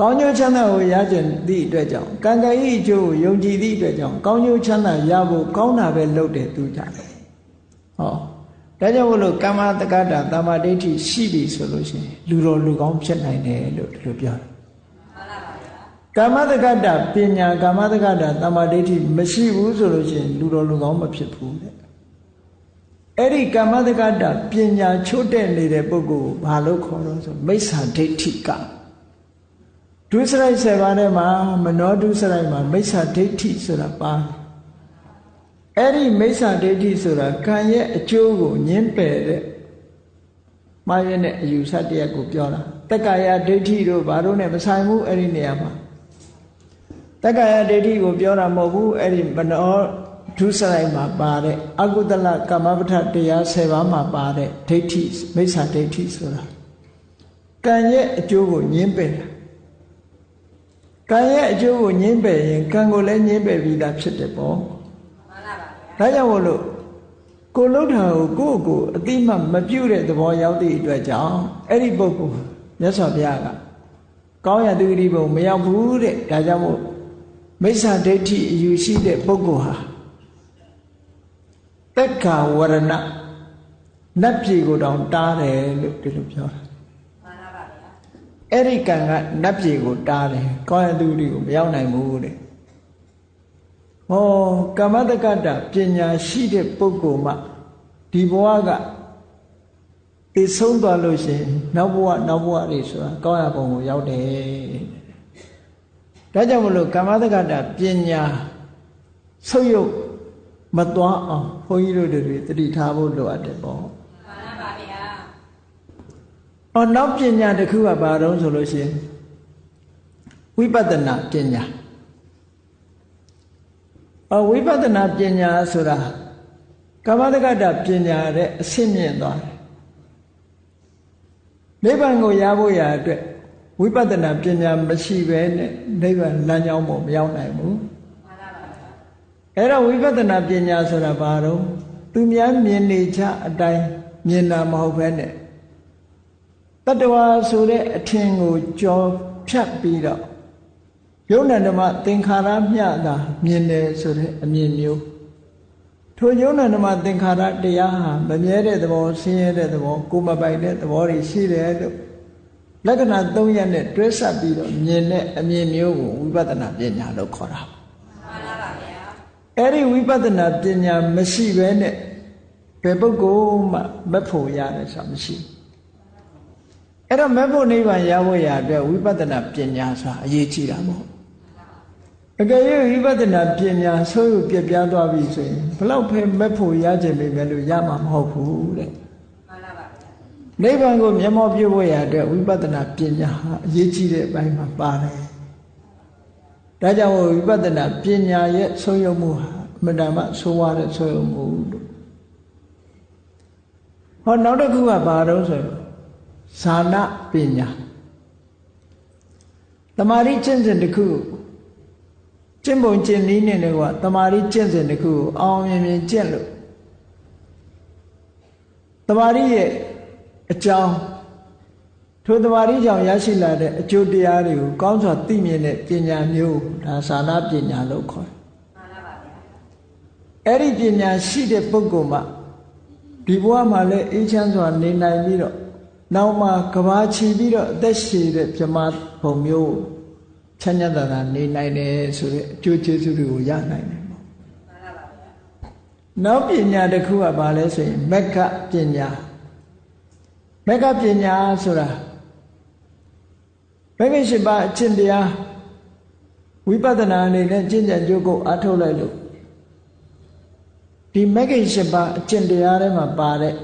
ကောင်းကျိုးချမ်းသာကိုရကြသည့်အတွက်ကြောင့်ကံကံရဲ့အကျိုးကိုယုံကြည်သည့်အတွက်ကြောင့်ကောင်းကျိုးချမ်းသာရဖို့ကောင်းတာပဲလုပ်တယ် तू ကြတယ်ဟောဒါကြောင့်မလို့ကမ္မတက္ကတာတမ္မာဒိဋ္ဌိရှိပြီဆိုလို့ရှိရင်လူတော်လူကောင်းဖြစ်နိုင်တယ်လို့ဒီလိုပြောတယ် ကမ္မတက္ကတာပညာကမ္မတက္ကတာတမ္မာဒိဋ္ဌိမရှိဘူးဆိုလို့ရှိရင်လူတော်လူကောင်းမဖြစ်ဘူးတဲ့အဲ့ဒီကမ္မတက္ကတာပညာချို့တဲ့နေတဲ့ပုဂ္ဂိုလ်ကိုဘာလို့ခေါ်တော့ဆိုမိစ္ဆာဒိဋ္ဌိကဒုစရိုက်7ပါးထဲမှာမနောဒုစရိုက်မှာမိစ္ဆာဒိဋ္ဌိဆိုတာပါတယ်အဲ့ဒီမိစ္ဆာဒိဋ္ဌိဆိုတာကံရဲ့အကျိုးကိုညှင်းပယ်တဲ့မှားရတဲ့အယူဆတရားကိုပြောတာတက္ကာယဒိဋ္ဌိတို့ဘာလို့ ਨੇ မဆိုင်ဘူးအဲ့ဒီနေရာမှာ တက္ကာယဒိဋ္ဌိကိုပြောတာမဟုတ်ဘူးအဲ့ဒီမနောဒုစရိုက်မှာပါတဲ့အကုသလကမ္မပဋ္ဌတရား10ပါးမှာပါတဲ့ဒိဋ္ဌိမိစ္ဆာဒိဋ္ဌိဆိုတာကံရဲ့အကျိုးကိုညှင်းပယ်တာကံရဲ့အကျိုးကိုညှင်းပယ်ရင်ကံကိုလည်းညှင်းပယ်ပြီးသားဖြစ်တယ်ပေါ့ဒါကြောင့်မို့လို့ကိုလှုပ်တာကိုကိုယ့်ကိုအတိမမပြုတ်တဲ့သဘောရောက်သည့်အတွက်ကြောင့်အဲ့ဒီပုဂ္ဂိုလ်မြတ်စွာဘုရားကကောင်းရသူဂတိဘုံမရောက်ဘူးတဲ့ဒါကြောင့်မို့ မိစ္ဆာဒိဋ္ဌိအယူရှိတဲ့ပုဂ္ဂိုလ်ဟာတက်ခါဝရဏနတ်ပြည်ကိုတောင်တားတယ်လို့ဒီလိုပြောတာအဲ့ဒီကံကနတ်ပြည်ကိုတားတယ်ကောင်းရသူဂတိကိုမရောက်နိုင်ဘူးတဲ့ဟောကမ္မတက္ကတာပညာရှိတဲ့ပုဂ္ဂိုလ်မှဒီဘဝကတည်ဆုံးသွားလို့ရှိရင်နောက်ဘဝနောက်ဘဝတွေဆိုတာကောင်းရပုံကိုရောက်တယ် ဒါကြောင့်မလို့ကမ္မတက္ကတာပညာဆုပ်ယုပ်မသွားအောင်ဘုန်းကြီးတို့တွေတတိထားဖို့လိုအပ်တယ်ပေါ့မှန်ပါဗျာ။အော်နောက်ပညာတစ်ခုကဘာတော့ဆိုလို့ရှိရင်ဝိပဿနာပညာအဝိပဿနာပညာဆိုတာကမ္မတက္ကတာပညာတဲ့အဆင့်မြင့်သွားတယ်နိဗ္ဗာန်ကိုရဖို့ရအတွက် ဝိပဿနာပညာမရှိဘဲနဲ့နိဗ္ဗာန်လမ်းကြောင်းပေါ်မရောက်နိုင်ဘူးအဲ့တော့ဝိပဿနာပညာဆိုတာဘာတော့သူများမြင်နေချအတိုင်းမြင်တာမဟုတ်ဘဲနဲ့တတ္တဝါဆိုတဲ့အထင်ကိုကြော်ဖြတ်ပြီးတော့ယုံနာဓမ္မသင်္ခါရမျှတာမြင်တယ်ဆိုတဲ့အမြင်မျိုးထိုယုံနာဓမ္မသင်္ခါရတရားဟာမမြဲတဲ့သဘောဆင်းရဲတဲ့သဘောကိုမပိုင်တဲ့သဘောတွေရှိတယ်လို့ လက္ခဏာ၃ရက်နဲ့တွဲဆက်ပြီးတော့မြင်တဲ့အမြင်မျိုးကိုဝိပဿနာပညာလို့ခေါ်တာမှန်ပါဗျာအဲ့ဒီဝိပဿနာပညာမရှိဘဲနဲ့ဘယ်ပုဂ္ဂိုလ်မှမဖို့ရတယ်ဆိုတာမရှိဘူးအဲ့တော့မဖို့နိဗ္ဗာန်ရဖို့ရအတွက်ဝိပဿနာပညာဆိုတာအရေးကြီးတာမဟုတ်အကယ်၍ဝိပဿနာပညာဆိုးရပြပြသွားပြီဆိုရင်ဘလောက်ဖဲမက်ဖို့ရခြင်းပဲလို့ရမှာမဟုတ်ဘူးတဲ့မှန်ပါပါ နိဗ္ဗာန်ကိုမျက်မှောက်ပြုဖို့ရတဲ့ဝိပဿနာပညာဟာအရေးကြီးတဲ့အပိုင်းမှာပါတယ်ဒါကြောင့်ဝိပဿနာပညာရဲ့ဆုံးယုံမှုဟာအမှန်တမ်းဆိုးဝါးတဲ့ဆုံးယုံမှုလို့ဟောနောက်တစ်ခုကဘာတော့ဆိုဇာနာပညာတမာရီကျင့်စဉ်တစ်ခုကျင့်ပုံကျင့်နည်းနဲ့တော့တမာရီကျင့်စဉ်တစ်ခုကိုအောင်မြင်မြင်ကျင့်လို့တမာရီရဲ့ အကြောင်းထိုတမာရီကြောင့်ရရှိလာတဲ့အကျိုးတရားတွေကိုကောင်းစွာသိမြင်တဲ့ပညာမျိုးဒါသာနာပညာလို့ခေါ်တယ်။မှန်ပါပါဗျာ။အဲ့ဒီပညာရှိတဲ့ပုဂ္ဂိုလ်မှဒီဘဝမှာလည်းအေးချမ်းစွာနေနိုင်ပြီးတော့နောက်မှကဘာချီပြီးတော့အသက်ရှည်တဲ့ပြမဘုံမျိုးချမ်းသာတာနေနိုင်တယ်ဆိုတဲ့အကျိုးကျေးဇူးတွေကိုရနိုင်တယ်ပေါ့နောက်ပညာတစ်ခုကဘာလဲဆိုရင်မက္ခပညာ မက္ခပညာဆိုတာမဂ္ဂင်၈ပါးအကျင့်တရားဝိပဿနာအနေနဲ့ကျင့်ကြံကြိုးကိုအားထုတ်လိုက်လို့ဒီမဂ္ဂင်၈ပါးအကျင့်တရားထဲမှာပါတဲ့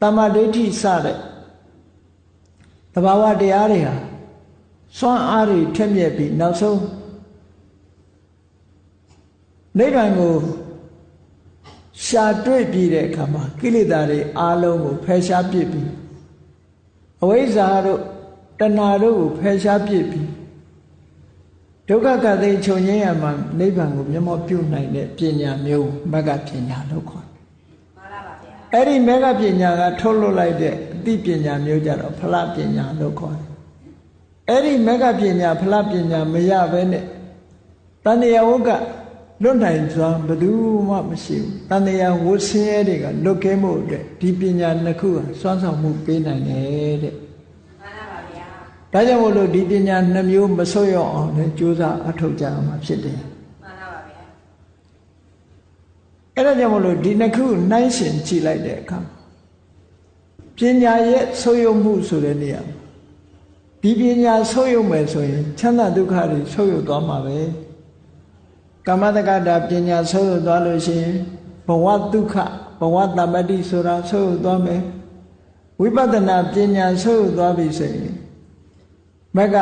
တမ္မာဒိဋ္ဌိစတဲ့တဘာဝတရားတွေဟာစွမ်းအားတွေထက်မြက်ပြီးနောက်ဆုံးနိဗ္ဗာန်ကိုရှာတွေ့ပြီးတဲ့အခါမှာကိလေသာတွေအားလုံးကိုဖယ်ရှားပြစ်ပြီး အဝိဇ္ဇာတို့တဏှာတို့ကိုဖယ်ရှားပြစ်ပြီးဒုက္ခကတိချုပ်ငြိမ်းရမှာနိဗ္ဗာန်ကိုမျက်မှောက်ပြုနိုင်တဲ့ပညာမျိုးမဂ္ဂပညာလို့ခေါ်တယ်။မှန်ပါပါဗျာ။အဲ့ဒီမဂ္ဂပညာကထုတ်လွတ်လိုက်တဲ့အသိပညာမျိုးကြတော့ဖလားပညာလို့ခေါ်တယ်အဲ့ဒီမဂ္ဂပညာဖလားပညာမရဘဲနဲ့တဏှာဝုက လွတ်နိုင်စွာဘယ်သူမှမရှိဘူးတန်တရားဝဆင်းရဲတွေကလွတ်ကဲမှုအတွက်ဒီပညာနှစ်ခုဟာစွမ်းဆောင်မှုပေးနိုင်တယ်တဲ့မှန်ပါဗျာဒါကြောင့်မို့လို့ဒီပညာနှမျိုးမဆွရအောင်လည်းကြိုးစားအထောက်ကြရမှာဖြစ်တယ်မှန်ပါဗျာအဲ့ဒါကြောင့်မို့လို့ဒီနှစ်ခုနှိုင်းရှင်ကြည့်လိုက်တဲ့အခါပညာရဲ့ဆွရမှုဆိုတဲ့နေရာဒီပညာဆွရမယ်ဆိုရင်ချမ်းသာဒုက္ခတွေဆွရသွားမှာပဲ ကမ္မတက္ကတာပညာဆုံးရသွားလို့ရှိရင်ဘဝဒုက္ခဘဝတမတိဆိုတာဆုံးရသွားမယ်ဝိပဿနာပညာဆုံးရသွားပြီဆိုရင်မက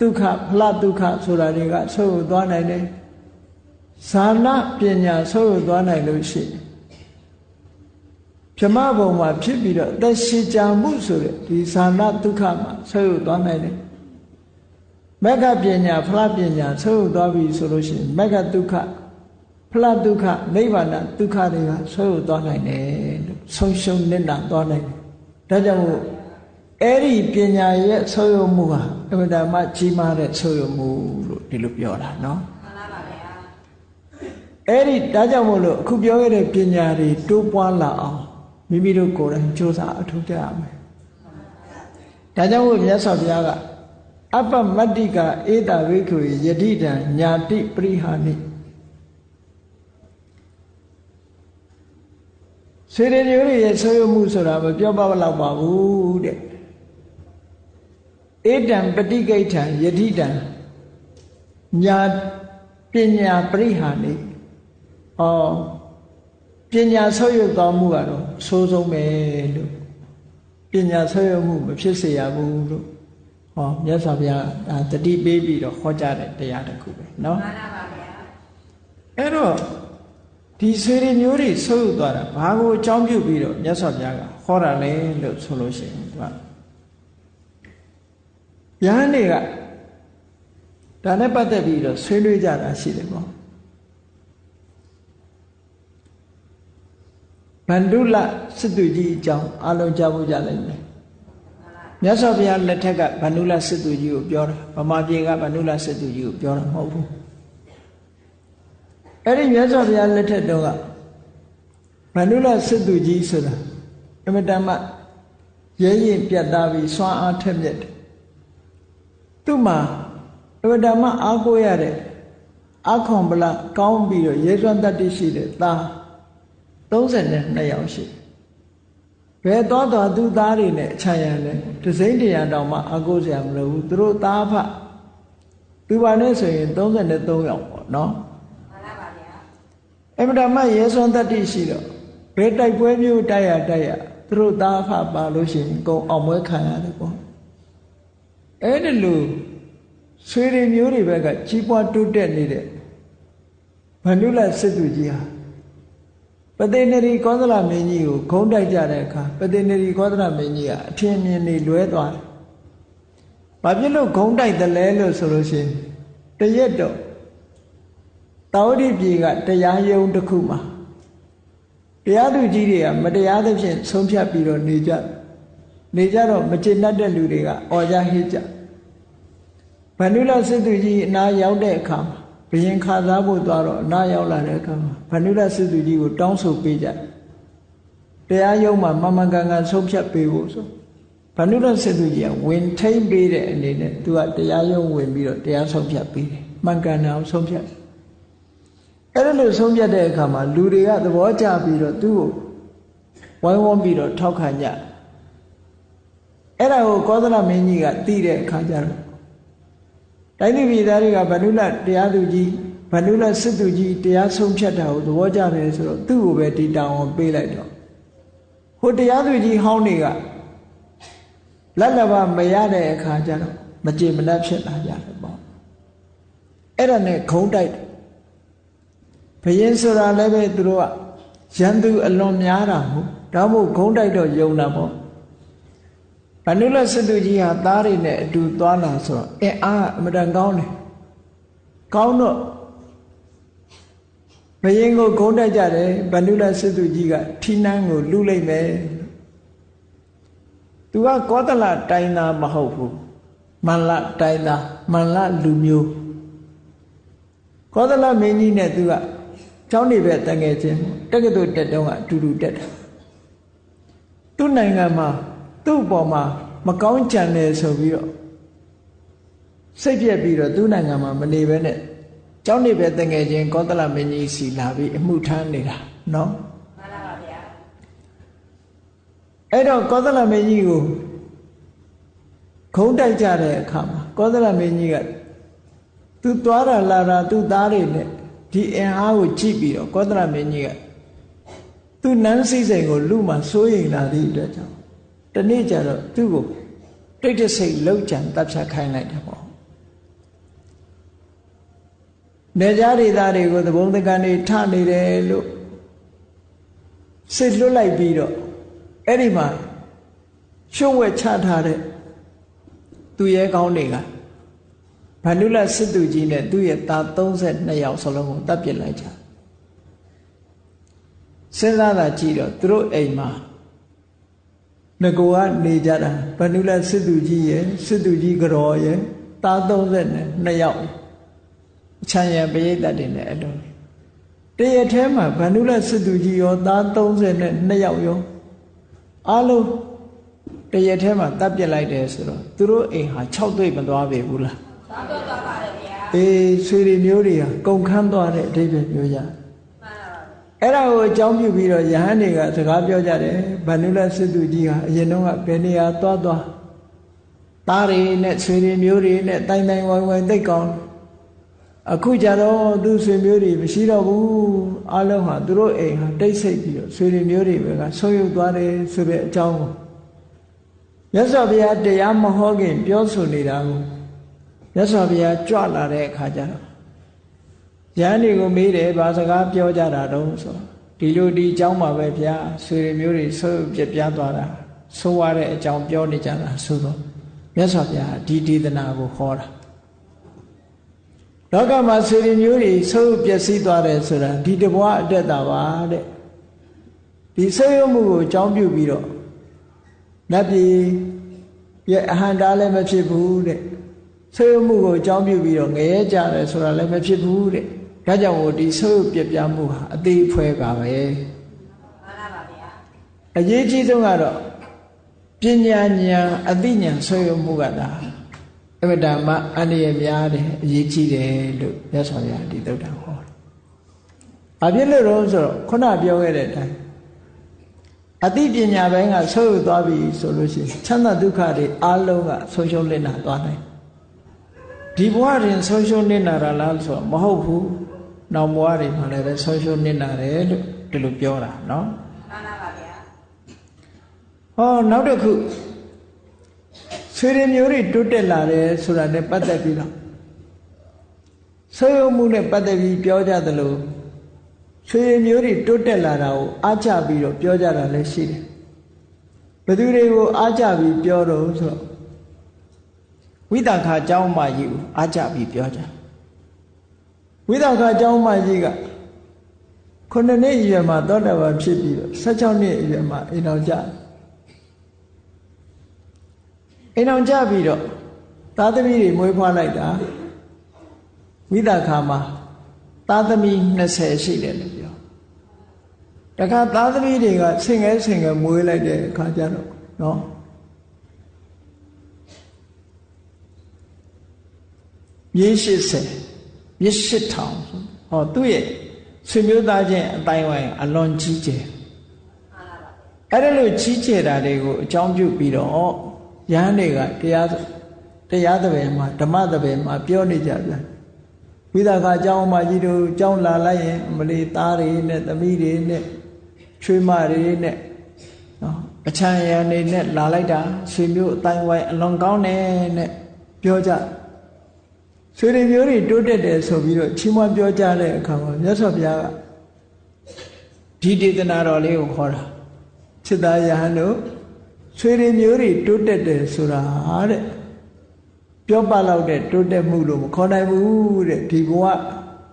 ဒုက္ခဖလဒုက္ခဆိုတာတွေကဆုံးရသွားနိုင်တယ်ဇာနာပညာဆုံးရသွားနိုင်လို့ရှိရင်ပြမဘုံမှာဖြစ်ပြီးတော့အသက်ရှင်ကြမှုဆိုတဲ့ဒီဇာနာဒုက္ခမှာဆုံးရသွားနိုင်တယ် မက္ခပညာဖလားပညာဆုပ်သွားပြီဆိုလို့ရှိရင်မက္ခဒုက္ခဖလားဒုက္ခနိဗ္ဗာန်ဒုက္ခတွေကဆုပ်သွားနိုင်တယ်လို့ဆုံးရှုံးနေတာသွားနိုင်တယ်ဒါကြောင့်မို့အဲ့ဒီပညာရဲ့ဆုပ်ရမှုဟာအမှန်တမ်းကြီးမားတဲ့ဆုပ်ရမှုလို့ဒီလိုပြောတာနော်မှန်ပါဗျာအဲ့ဒီဒါကြောင့်မို့လို့အခုပြောခဲ့တဲ့ပညာတွေတိုးပွားလာအောင်မိမိတို့ကိုယ်တိုင်ကြိုးစားအထောက်ကြရမယ်ဒါကြောင့်မို့မြတ်စွာဘုရားက အပမတ္တိကဧတာဝိက္ခုယတိတံညာတိပရိဟာနိစေရညိုတွေရဲ့ဆွေးမှုဆိုတာမပြောပါတော့ပါဘူးတဲ့ဧတံပฏิကိဋ္ဌံယတိတံညာပညာပရိဟာနိဩပညာဆွေးရတော်မူကတော့ဆိုးဆုံးပဲလို့ပညာဆွေးရမှုမဖြစ်စေရဘူးလို့ ဟောမြတ်စွာဘုရားတတိပေးပြီးတော့ဟောကြားတဲ့တရားတစ်ခုပဲเนาะမှန်ပါဗျာအဲ့တော့ဒီဆွေတွေမျိုးတွေဆုပ်သွားတာဘာကိုအကြောင်းပြုပြီးတော့မြတ်စွာဘုရားကဟောတာလဲလို့ဆိုလို့ရှိရင်သူကယဟန်တွေကဒါနဲ့ပတ်သက်ပြီးတော့ဆွေးနွေးကြတာရှိတယ်ပေါ့ဗန္ဓုလစစ်သူကြီးအကြောင်းအလုံးကြားဖို့ကြလိမ့်မယ် မြတ်စွာဘုရားလက်ထက်ကဗန္ဓုလစစ်သူကြီးကိုပြောတာဗမာပြည်ကဗန္ဓုလစစ်သူကြီးကိုပြောတာမဟုတ်ဘူးအဲ့ဒီမြတ်စွာဘုရားလက်ထက်တော့ကဗန္ဓုလစစ်သူကြီးဆိုတာအမတမရဲရင်ပြတ်သားပြီးစွမ်းအားထက်မြက်တယ်သူ့မှာအမတမအားကိုးရတဲ့အခွန်ပလကောင်းပြီးတော့ရဲစွမ်းတတ္တိရှိတဲ့သား32ယောက်ရှိတယ် ဘယ်တော့တော့သူ့သားတွေနဲ့ခြံရံလဲတစိမ့်တရံတောင်မှအကုစရာမလိုဘူးသူတို့သားဖသူပါနဲ့ဆိုရင်33ယောက်ပေါ့နော်မှန်ပါပါဗျာအမှန်တမ်းရဲစွမ်းတတ္တိရှိတော့ဘယ်တိုက်ပွဲမျိုးတိုက်ရတိုက်ရသူတို့သားဖပါလို့ရှိရင်ကုံအောင်ပွဲခံရတယ်ပေါ့အဲ့ဒီလိုဆွေတွေမျိုးတွေဘက်ကကြီးပွားတိုးတက်နေတဲ့ဗန္ဓုလစစ်သူကြီးဟာ ပတိနရီကောသလမင်းကြီးကိုဂုံးတိုက်ကြတဲ့အခါပတိနရီကောသလမင်းကြီးကအထင်မြင်နေလွဲသွားတယ်။ဘာဖြစ်လို့ဂုံးတိုက်တယ်လဲလို့ဆိုလို့ရှိရင်တရက်တော့တာဝတိပြည်ကတရားယုံတစ်ခုမှာတရားသူကြီးတွေကမတရားသဖြင့်ဆုံးဖြတ်ပြီးတော့နေကြနေကြတော့မကျေနပ်တဲ့လူတွေကအော်ကြဟစ်ကြဗန္ဓုလစစ်သူကြီးအနာရောက်တဲ့အခါမှာ ဘယင်ခါစားဖို့သွားတော့အနာရောက်လာတဲ့အခါမှာဗန္ဓုရစစ်သူကြီးကိုတောင်းဆိုပေးကြတရားရုံးမှာမမကန်ကန်ဆုံးဖြတ်ပေးဖို့ဆိုဗန္ဓုရစစ်သူကြီးကဝင်ထိမ့်ပေးတဲ့အနေနဲ့သူကတရားရုံးဝင်ပြီးတော့တရားဆုံးဖြတ်ပေးတယ်မှန်ကန်အောင်ဆုံးဖြတ်အဲ့ဒါလို့ဆုံးဖြတ်တဲ့အခါမှာလူတွေကသဘောကျပြီးတော့သူ့ကိုဝိုင်းဝန်းပြီးတော့ထောက်ခံကြအဲ့ဒါကိုကောသလမင်းကြီးကသိတဲ့အခါကျတော့ တိုင်းပြည်သားတွေကဗန္ဓုလတရားသူကြီးဗန္ဓုလစစ်သူကြီးတရားဆုံးဖြတ်တာကိုသဘောကျတယ်ဆိုတော့သူ့ကိုပဲဒီတောင်းအောင်ပေးလိုက်တော့ဟိုတရားသူကြီးဟောင်းတွေကလက်လက်ပါမရတဲ့အခါကျတော့မကြေမနက်ဖြစ်လာကြတယ်ပေါ့အဲ့ဒါနဲ့ခုံတိုက်ဘယင်းဆိုတာလည်းပဲသူတို့ကရန်သူအလွန်များတာဟုတ်ဒါမို့ခုံတိုက်တော့ယုံတာပေါ့ဗ န္ဓုလစစ်သူကြီးဟာသားတွေနဲ့အတူသွားလာဆိုတော့အင်းအားအမတန်ကောင်းတယ်ကောင်းတော့ဘယင်ကိုဂုံးတက်ကြတယ်ဗန္ဓုလစစ်သူကြီးကထီနန်းကိုလူလိုက်မယ်သူကကောသလတိုင်းသားမဟုတ်ဘူးမန္လတိုင်းသားမန္လလူမျိုးကောသလမင်းကြီးနဲ့သူကကျောင်းနေပဲတငယ်ချင်းတက္ကသိုလ်တက်တော့ကအတူတူတက်တာသူ့နိုင်ငံမှာ သူ့အပေါ်မှာမကောင်းကြံတယ်ဆိုပြီးတော့စိတ်ပြက်ပြီးတော့သူ့နိုင်ငံမှာမနေဘဲနဲ့ကျောင်းနေပဲတငယ်ချင်းကောသလမင်းကြီးစီလာပြီးအမှုထမ်းနေတာနော်မှန်ပါဗျာအဲ့တော့ကောသလမင်းကြီးကိုခုံးတိုက်ကြတဲ့အခါမှာကောသလမင်းကြီးကသူသွားတာလာတာသူ့သားတွေနဲ့ဒီအင်အားကိုကြည့်ပြီးတော့ကောသလမင်းကြီးကသူနန်းစိစိန်ကိုလူမှစိုးရိမ်လာသည့်အတွက်ကြောင့် တနေ့ကျတော့သူ့ကိုတိတ်တဆိတ်လောက်ကြံတပ်ဖြတ်ခိုင်းလိုက်တယ်ပေါ့နေကြဒေသတွေကိုသဘုံတကန်တွေထနေတယ်လို့စစ်လွတ်လိုက်ပြီးတော့အဲ့ဒီမှာရှုံးဝဲချထားတဲ့သူရဲကောင်းတွေကဗန္ဓုလစစ်သူကြီးနဲ့သူ့ရဲ့သား32ယောက်စလုံးကိုတပ်ပစ်လိုက်ကြစဉ်းစားတာကြည့်တော့သူတို့အိမ်မှာ ငကိုကနေကြတာဗန္ဓုလစစ်သူကြီးရဲ့စစ်သူကြီးကြော်ရဲ့သား32ယောက်ချမ်းရံပရိသတ်တွေနဲ့အလုံးတရထဲမှာဗန္ဓုလစစ်သူကြီးရောသား32ယောက်ရောအားလုံးတရထဲမှာတပ်ပြစ်လိုက်တယ်ဆိုတော့သူတို့အိမ်ဟာ6တွေ့မသွားပြီဘူးလားသွားသွားပါတယ်ဗျာအေးဆွေတွေမျိုးတွေဟာကုန်ခန်းသွားတဲ့အတိတ်ပဲပြောကြ အဲ့ဒါကိုအကြောင်းပြုပြီးတော့ယဟန်တွေကစကားပြောကြတယ်ဗန္ဓုလစစ်သူကြီးဟာအရင်တော့ကဘယ်နေရာသွားသွားသားတွေနဲ့ဆွေတွေမျိုးတွေနဲ့တိုင်တိုင်ဝိုင်းဝိုင်းသိကောင်းအခုကြတော့သူဆွေမျိုးတွေမရှိတော့ဘူးအလုံးဟာသူတို့အိမ်ဟာတိတ်ဆိတ်ပြီးတော့ဆွေတွေမျိုးတွေပဲကဆုံးယုတ်သွားတယ်ဆိုတဲ့အကြောင်းကိုမြတ်စွာဘုရားတရားမဟောခင် ပြောဆိုနေတာကိုမြတ်စွာဘုရားကြွလာတဲ့အခါကျတော့ ရဟန်းတွေကိုမေးတယ်ဘာစကားပြောကြတာတုံးဆိုဒီလိုဒီအကြောင်းပါပဲဗျာဆွေတွေမျိုးတွေဆိုးပြပြသွားတာဆိုးရတဲ့အကြောင်းပြောနေကြတာဆိုတော့မြတ်စွာဘုရားဒီဒေသနာကိုဟောတာလောကမှာဆွေတွေမျိုးတွေဆိုးပျက်စီးသွားတယ်ဆိုတာဒီတဘွားအတက်တာပါတဲ့ဒီဆွေးရမှုကိုအကြောင်းပြုပြီးတော့နတ်ပြည်ရဲ့အဟံတားလည်းမဖြစ်ဘူးတဲ့ဆွေးမှုကိုအကြောင်းပြုပြီးတော့ငရဲကြတယ်ဆိုတာလည်းမဖြစ်ဘူးတဲ့ ဒါကြောင့်မို့ဒီဆွေးပြပြမှုဟာအသေးဖွဲပါပဲမှန်ပါပါဗျာအရေးကြီးဆုံးကတော့ပညာဉာဏ်အသိဉာဏ်ဆွေးမှုကဒါအမတမအန္တရာယ်များတယ်အရေးကြီးတယ်လို့မြတ်စွာဘုရားဒီသုတ်တံဟောတယ်။ဘာဖြစ်လို့လဲဆိုတော့ခုနပြောခဲ့တဲ့အတိုင်းအသိပညာပိုင်းကဆုပ်သွားပြီဆိုလို့ရှိရင်ချမ်းသာဒုက္ခတွေအလုံးကဆုံးရှုံးလစ်နာသွားနိုင်ဒီဘဝတွင်ဆုံးရှုံးနစ်နာတာလားဆိုတော့မဟုတ်ဘူး နောက်ဘဝတွေမှာလည်းဆုံးရှုံးနစ်နာတယ်လို့ဒီလိုပြောတာနော်မှန်ပါဗျာဟောနောက်တစ်ခုဆွေရမျိုးတွေတိုးတက်လာတယ်ဆိုတာနဲ့ပတ်သက်ပြီးတော့ဆွေရမှုနဲ့ပတ်သက်ပြီးပြောကြသလိုဆွေမျိုးတွေတိုးတက်လာတာကိုအားကြပြီးတော့ပြောကြတာလည်းရှိတယ်ဘယ်သူတွေကိုအားကြပြီးပြောတော့ဆိုတော့ဝိသခာเจ้าမကြီးကိုအားကြပြီးပြောကြ ဝိသကအကြောင်းမကြီးကခုနှစ်နှစ်အရွယ်မှာသောတာပန်ဖြစ်ပြီးတော့16နှစ်အရွယ်မှာအိမ်တော်ကြအိမ်တော်ကြပြီးတော့သားသမီးတွေမွေးဖွားလိုက်တာဝိသကမှာသားသမီး20ရှိတယ်လို့ပြောတခါသားသမီးတွေကဆင်ငယ်ဆင်ငယ်မွေးလိုက်တဲ့အခါကျတော့နော်မြေ80 မြေ8000ဟောသူ့ရဲ့ဆွေမျိုးသားချင်းအတိုင်းဝိုင်းအလွန်ကြီးကျယ်အဲ့ဒါလို့ကြီးကျယ်တာတွေကိုအကြောင်းပြုပြီးတော့ရဟန်းတွေကတရားတရားသဘယ်မှာဓမ္မသဘယ်မှာပြောနေကြပြန်ဝိသကအကြောင်းမကြီးတို့အကြောင်းလာလိုက်ရင်မလီသားတွေနဲ့သမီးတွေနဲ့ချွေးမတွေနဲ့နော်အချမ်းရံနေနဲ့လာလိုက်တာဆွေမျိုးအတိုင်းဝိုင်းအလွန်ကောင်းတယ်နဲ့ပြောကြ ဆွေတွေမျိုးတွေတိုးတက်တယ်ဆိုပြီးတော့ချီးမွမ်းပြောကြတဲ့အခါမှာမြတ်စွာဘုရားကဒီဒေသနာတော်လေးကိုခေါ်တာစိတ္တယဟန်တို့ဆွေတွေမျိုးတွေတိုးတက်တယ်ဆိုတာတဲ့ပြောပလောက်တဲ့တိုးတက်မှုလို့မခေါ်နိုင်ဘူးတဲ့ဒီဘဝ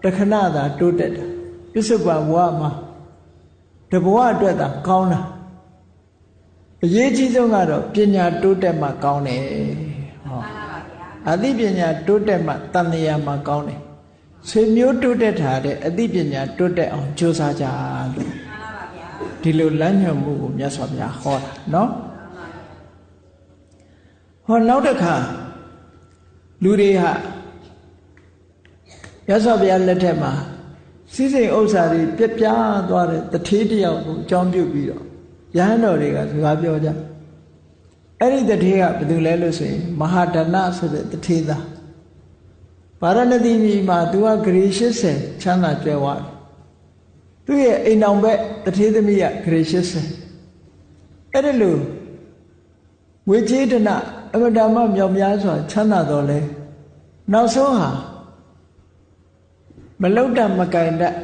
တခဏသာတိုးတက်တာပြစ္ဆုတ်ဘဝမှာတဘဝအတွက်သာကောင်းတာအရေးကြီးဆုံးကတော့ပညာတိုးတက်မှကောင်းတယ်ဟော အသိပညာတိုးတက်မှတန်လျာမှကောင်းတယ်ဆွေမျိုးတိုးတက်တာတဲ့အသိပညာတိုးတက်အောင်ကြိုးစားကြလို့ဒီလိုလမ်းညွှန်မှုကိုမြတ်စွာဘုရားဟောတာနော်ဟောနောက်တစ်ခါလူတွေဟာမြတ်စွာဘုရားလက်ထက်မှာစည်းစိမ်ဥစ္စာတွေပြက်ပြားသွားတဲ့တထေးတယောက်ကိုအကြောင်းပြုပြီးတော့ရဟန်းတော်တွေကစကားပြောကြ အဲ့ဒီတထေးကဘယ်သူလဲလို့ဆိုရင်မဟာဒဏဆိုတဲ့တထေးသားဗာရဏသီပြည်မှာသူကဂရေ80ချမ်းသာကြွယ်ဝတယ်သူ့ရဲ့အိမ်တော်ဘက်တထေးသမီးကဂရေ80အဲ့ဒါလို့ဝေချေဒနာအမတမမြောက်များစွာချမ်းသာတော်လဲနောက်ဆုံးဟာမလုတ်တမကင်တတ်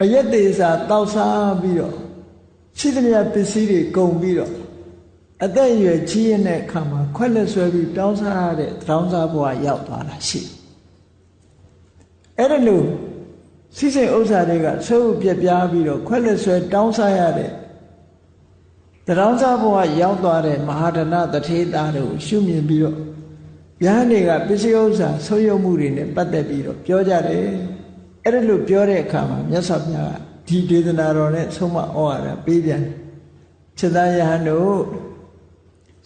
အယက်သေးစာတောက်စားပြီးတော့ ရှိသမျှပစ္စည်းတွေကုန်ပြီးတော့အသက်အရွယ်ကြီးရင်တဲ့အခါမှာခွက်လက်ဆွဲပြီးတောင်းစားရတဲ့တောင်းစားဘဝရောက်သွားတာရှိအဲ့ဒါလို့စီးစိမ်ဥစ္စာတွေကဆွဲဖို့ပြက်ပြားပြီးတော့ခွက်လက်ဆွဲတောင်းစားရတဲ့တောင်းစားဘဝရောက်သွားတဲ့မဟာဒနာတထေသားတို့ရှုမြင်ပြီးတော့ယဟန်တွေကပစ္စည်းဥစ္စာဆုံးယုံမှုတွေနဲ့ပတ်သက်ပြီးတော့ပြောကြတယ်အဲ့ဒါလို့ပြောတဲ့အခါမှာမြတ်စွာဘုရားက ဒီဒေသနာတော်နဲ့ဆုံးမဩဝါဒပေးပြန်ခြေသားယဟန်တို့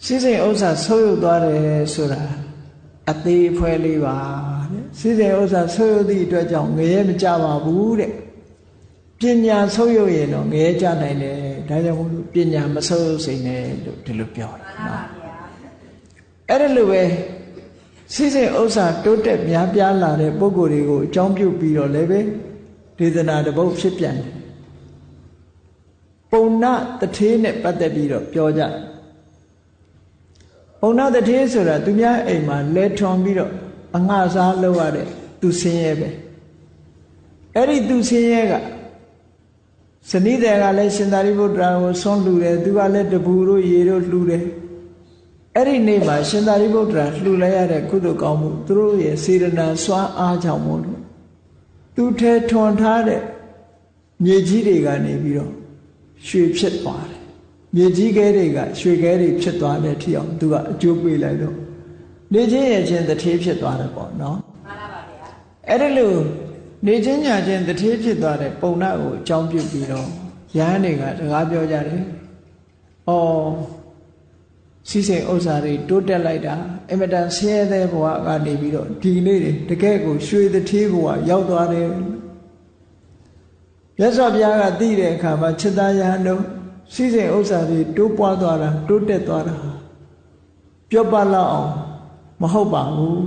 စိစိမ်ဥစ္စာဆုံးယုံသွားတယ်ဆိုတာအသေးဖွဲလေးပါတဲ့စိစိမ်ဥစ္စာဆုံးယုံသည့်အတွက်ကြောင့်ငရဲမကြပါဘူးတဲ့ပညာဆုံးယုံရင်တော့ငရဲကြနိုင်တယ်ဒါကြောင့်မို့လို့ပညာမဆုံးယုံစိမ့်နဲ့လို့ဒီလိုပြောတာနော်အဲ့ဒါလိုပဲစိစိမ်ဥစ္စာတိုးတက်များပြားလာတဲ့ပုံကိုယ်တွေကိုအကြောင်းပြုပြီးတော့လည်းပဲ ဒေသနာတပုတ်ဖြစ်ပြန်တယ်ပုံနာတထေးနဲ့ပတ်သက်ပြီးတော့ပြောကြပုံနာတထေးဆိုတာသူများအိမ်မှာလဲထွန်ပြီးတော့အငှစားလုပ်ရတဲ့သူဆင်းရဲပဲအဲ့ဒီသူဆင်းရဲကဇနိတယ်ကလည်းရှင်သာရိပုတ္တရာကိုဆွန့်လူတယ်သူကလည်းတပူတို့ရေတို့လှူတယ်အဲ့ဒီနေ့မှာရှင်သာရိပုတ္တရာလှူလိုက်ရတဲ့ကုသိုလ်ကောင်းမှုသူတို့ရဲ့စေရနာစွမ်းအားကြောင့်မို့လို့ သူထဲထွန်ထားတဲ့မြေကြီးတွေကနေပြီးတော့ရွှေဖြစ်သွားတယ်မြေကြီးခဲတွေကရွှေခဲတွေဖြစ်သွားတဲ့ထီအောင်သူကအကျိုးပေးလိုက်တော့နေချင်းရဲ့ချင်းတထေးဖြစ်သွားတယ်ပေါ့နော်မှန်ပါပါဗျာအဲ့ဒါလို့နေချင်းညာချင်းတထေးဖြစ်သွားတဲ့ပုံနာကိုအကြောင်းပြုပြီးတော့ရဟန်းတွေကစကားပြောကြတယ်။အော် စီစိန်ဥစ္စာတွေတိုးတက်လိုက်တာအမတန်ဆင်းရဲတဲ့ဘဝကနေပြီးတော့ဒီနေ့တွေတကယ်ကိုရွှေတထေးဘဝရောက်သွားတယ်မြတ်စွာဘုရားကသိတဲ့အခါမှာจิตယဟန်တို့စီစိန်ဥစ္စာတွေတိုးပွားသွားတာတိုးတက်သွားတာပြောပလောက်အောင်မဟုတ်ပါဘူး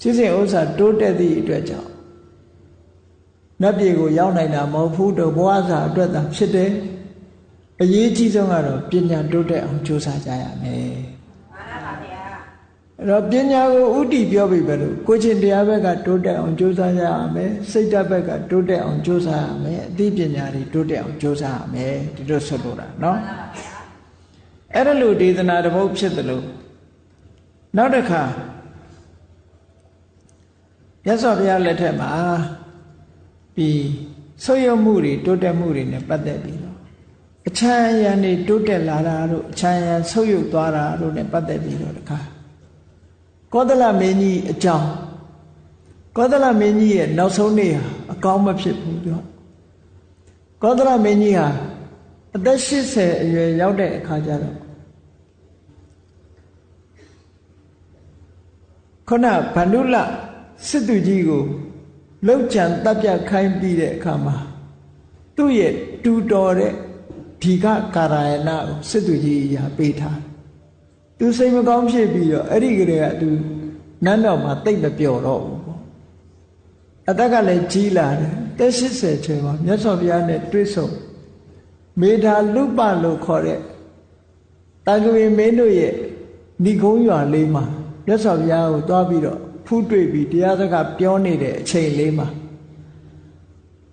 စီစိန်ဥစ္စာတိုးတက်သည့်အတွက်ကြောင့်နတ်ပြည်ကိုရောက်နိုင်တာမဟုတ်ဘူးတော့ဘဝစာအတွက်သာဖြစ်တယ် အရေးကြီးဆုံးကတော့ပညာတိုးတက်အောင်ကြိုးစားကြရမယ်အဲ့တော့ပညာကိုဥတီပြောပြီပဲလို့ကိုချင်းတရားဘက်ကတိုးတက်အောင်ကြိုးစားရမယ်စိတ်ဓာတ်ဘက်ကတိုးတက်အောင်ကြိုးစားရမယ်အသိပညာတွေတိုးတက်အောင်ကြိုးစားရမယ်ဒီလိုဆက်လို့တာနော်အဲ့ဒါလို့ဒေသနာတစ်ပုဒ်ဖြစ်တယ်လို့နောက်တစ်ခါမြတ်စွာဘုရားလက်ထက်မှာဒီဆွေယုံမှုတွေတိုးတက်မှုတွေနဲ့ပတ်သက်ပြီး အချမ်းရံနေတိုးတက်လာတာတို့အချမ်းရံဆုပ်ယုပ်သွားတာတို့ ਨੇ ပတ်သက်ပြီးတော့တခါကောသလမင်းကြီးအကြောင်းကောသလမင်းကြီးရဲ့နောက်ဆုံးနေ့ဟာအကောင်းမဖြစ်ဘူးပြောကောသလမင်းကြီးဟာအသက်80အရွယ်ရောက်တဲ့အခါကျတော့ခုနဗန္ဓုလစစ်သူကြီးကိုလောက်ကြံတပ်ပြခိုင်းပြီးတဲ့အခါမှာသူ့ရဲ့တူတော်တဲ့ ဒီကကာရယနာကိုစစ်သူကြီးရာပေးထားသူစိတ်မကောင်းဖြစ်ပြီးတော့အဲ့ဒီကလေးကသူနန်းတော်မှာတိတ်မပျော်တော့ဘူးပေါ့အသက်ကလည်းကြီးလာတယ်တက်80ကျော်မှာမြတ်စွာဘုရားနဲ့တွေ့ဆုံမေဓာလုပလို့ခေါ်တဲ့တာကဝေမင်းတို့ရဲ့ဏိကုံးရွာလေးမှာမြတ်စွာဘုရားကိုတွားပြီးတော့ဖူးတွေ့ပြီးတရားစကားပြောနေတဲ့အချိန်လေးမှာ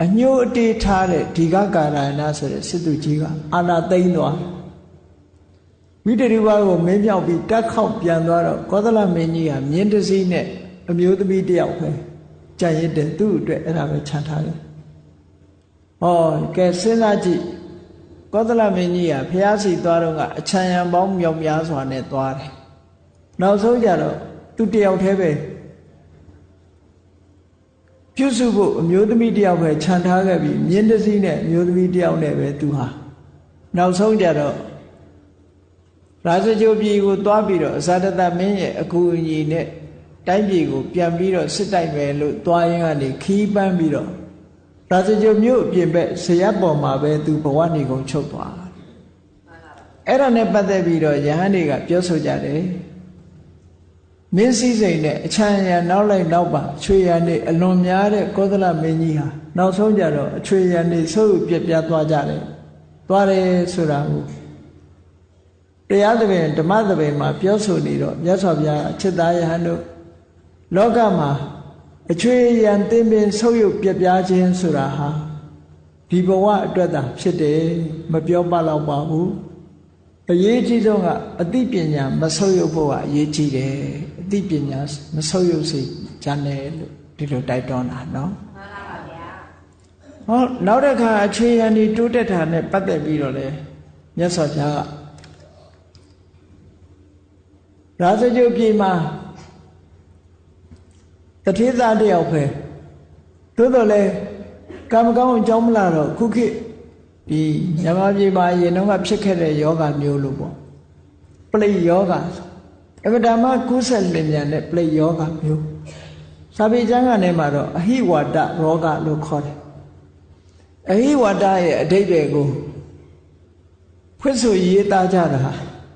အညို့အတေးထားတဲ့ဒီကကာရဏဆိုတဲ့စစ်သူကြီးကအာနာသိမ့်သွားဝိတရိဝါကိုမင်းမြောက်ပြီးတက်ခေါက်ပြန်သွားတော့ကောသလမင်းကြီးကမြင်းတစည်းနဲ့အမျိုးသမီးတယောက်ပဲကြံရစ်တယ်သူ့အတွက်အဲ့ဒါပဲခြံထားတယ်ဟောကဲစဉ်းစားကြည့်ကောသလမင်းကြီးကဖျားစီသွားတော့ကအချံရံပေါင်းမြောက်များစွာနဲ့သွားတယ်နောက်ဆုံးကြတော့သူတယောက်တည်းပဲ ပြုစုဖို့အမျိုးသမီးတယောက်ပဲခြံထားခဲ့ပြီးမြင်းတစည်းနဲ့အမျိုးသမီးတယောက်နဲ့ပဲသူဟာနောက်ဆုံးကြတော့ရာဇကြိုပြည်ကိုသွားပြီးတော့အဇာတတမင်းရဲ့အကူအညီနဲ့တိုင်းပြည်ကိုပြန်ပြီးတော့စစ်တိုက်မယ်လို့သွားရင်ကနေခီးပန်းပြီးတော့ရာဇကြိုမြို့အပြင်ဘက်ဇရပ်ပေါ်မှာပဲသူဘဝနေကုန်ချုပ်သွားအဲ့ဒါနဲ့ပတ်သက်ပြီးတော့ယဟန်တွေကပြောဆိုကြတယ် မင်းစည်းစိမ်နဲ့အချမ်းရံနောက်လိုက်နောက်ပါအချွေရံနေအလွန်များတဲ့ကောသလမင်းကြီးဟာနောက်ဆုံးကြတော့အချွေရံနေဆုပ်ပြက်ပြားသွားကြတယ်သွားတယ်ဆိုတာကိုတရားသဖြင့်ဓမ္မသဖြင့်မှာပြောဆိုနေတော့မြတ်စွာဘုရားအချက်သားယဟန်တို့လောကမှာအချွေရံသင်ပင်ဆုပ်ယုပ်ပြက်ပြားခြင်းဆိုတာဟာဒီဘဝအတွက်သာဖြစ်တယ်မပြောပလောက်ပါဘူး အရေးကြီးဆုံးကအသိပညာမဆုပ်ယုပ်ဖို့ကအရေးကြီးတယ်အသိပညာမဆုပ်ယုပ်စေချမ်းတယ်လို့ဒီလိုတိုက်တွန်းတာနော်မှန်ပါဗျာဟောနောက်တစ်ခါအခြေရန်ဒီတိုးတက်တာနဲ့ပတ်သက်ပြီးတော့လေမြတ်စွာဘုရားကရာဇဂုပြည်မှာတထေသားတယောက်ပဲသို့တော်လဲကံမကောင်းအကြောင်းမလားတော့ခုခေတ် ဒီမြန်မာပြည်မှာရင်တော့ကဖြစ်ခဲ့တဲ့ယောဂမျိုးလို့ပေါ့ပလိယောဂအဗဒမကုသလင်ညာနဲ့ပလိယောဂမျိုးစာပေကျမ်းကနေမှာတော့အဟိဝါဒရောဂလို့ခေါ်တယ်အဟိဝါဒရဲ့အတိတ်တွေကိုဖွင့်ဆိုရေးသားကြတာ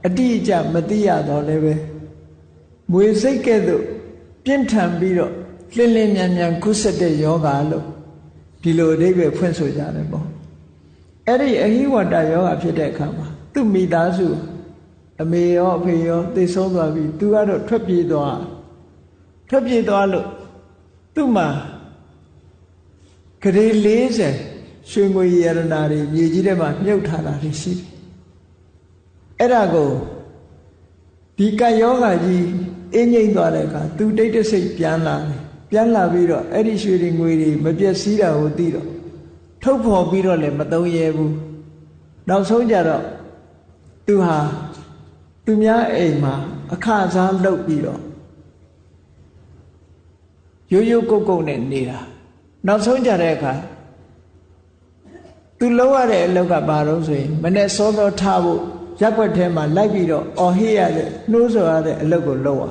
အတိအကျမသိရတော့လည်းပဲမွေစိတ်ကဲ့သို့ပြင်းထန်ပြီးတော့လင်းလင်းမြန်မြန်ကုသတဲ့ယောဂလို့ဒီလိုအဓိပ္ပာယ်ဖွင့်ဆိုကြတယ်ပေါ့ အဲ့ဒီအဟိဝတ္တယောဂဖြစ်တဲ့အခါမှာသူ့မိသားစုအမေရောအဖေရောသိဆုံးသွားပြီသူကတော့ထွက်ပြေးသွားထွက်ပြေးသွားလို့သူ့မှာကလေး40ရွှေငွေရတနာတွေမြေကြီးထဲမှာမြုပ်ထားတာတွေရှိတယ်အဲ့ဒါကိုဒီကယောဂကြီးအင်းငိမ့်သွားတဲ့အခါသူတိတ်တဆိတ်ပြန်လာတယ်ပြန်လာပြီးတော့အဲ့ဒီရွှေတွေငွေတွေမပြည့်စည်တာကိုသိတော့ ထုတ်ဖော်ပြီးတော့လည်းမသုံးရဲဘူးနောက်ဆုံးကြတော့သူဟာသူများအိမ်မှာအခစားလုပ်ပြီးတော့ရိုးရိုးကုတ်ကုတ်နဲ့နေတာနောက်ဆုံးကြတဲ့အခါသူလုပ်ရတဲ့အလုပ်ကဘာလို့ဆိုရင်မနဲ့စောစောထားဖို့ရက်ွက်ထဲမှာလိုက်ပြီးတော့အော်ဟေးရတဲ့နှိုးဆော်ရတဲ့အလုပ်ကိုလုပ်ရ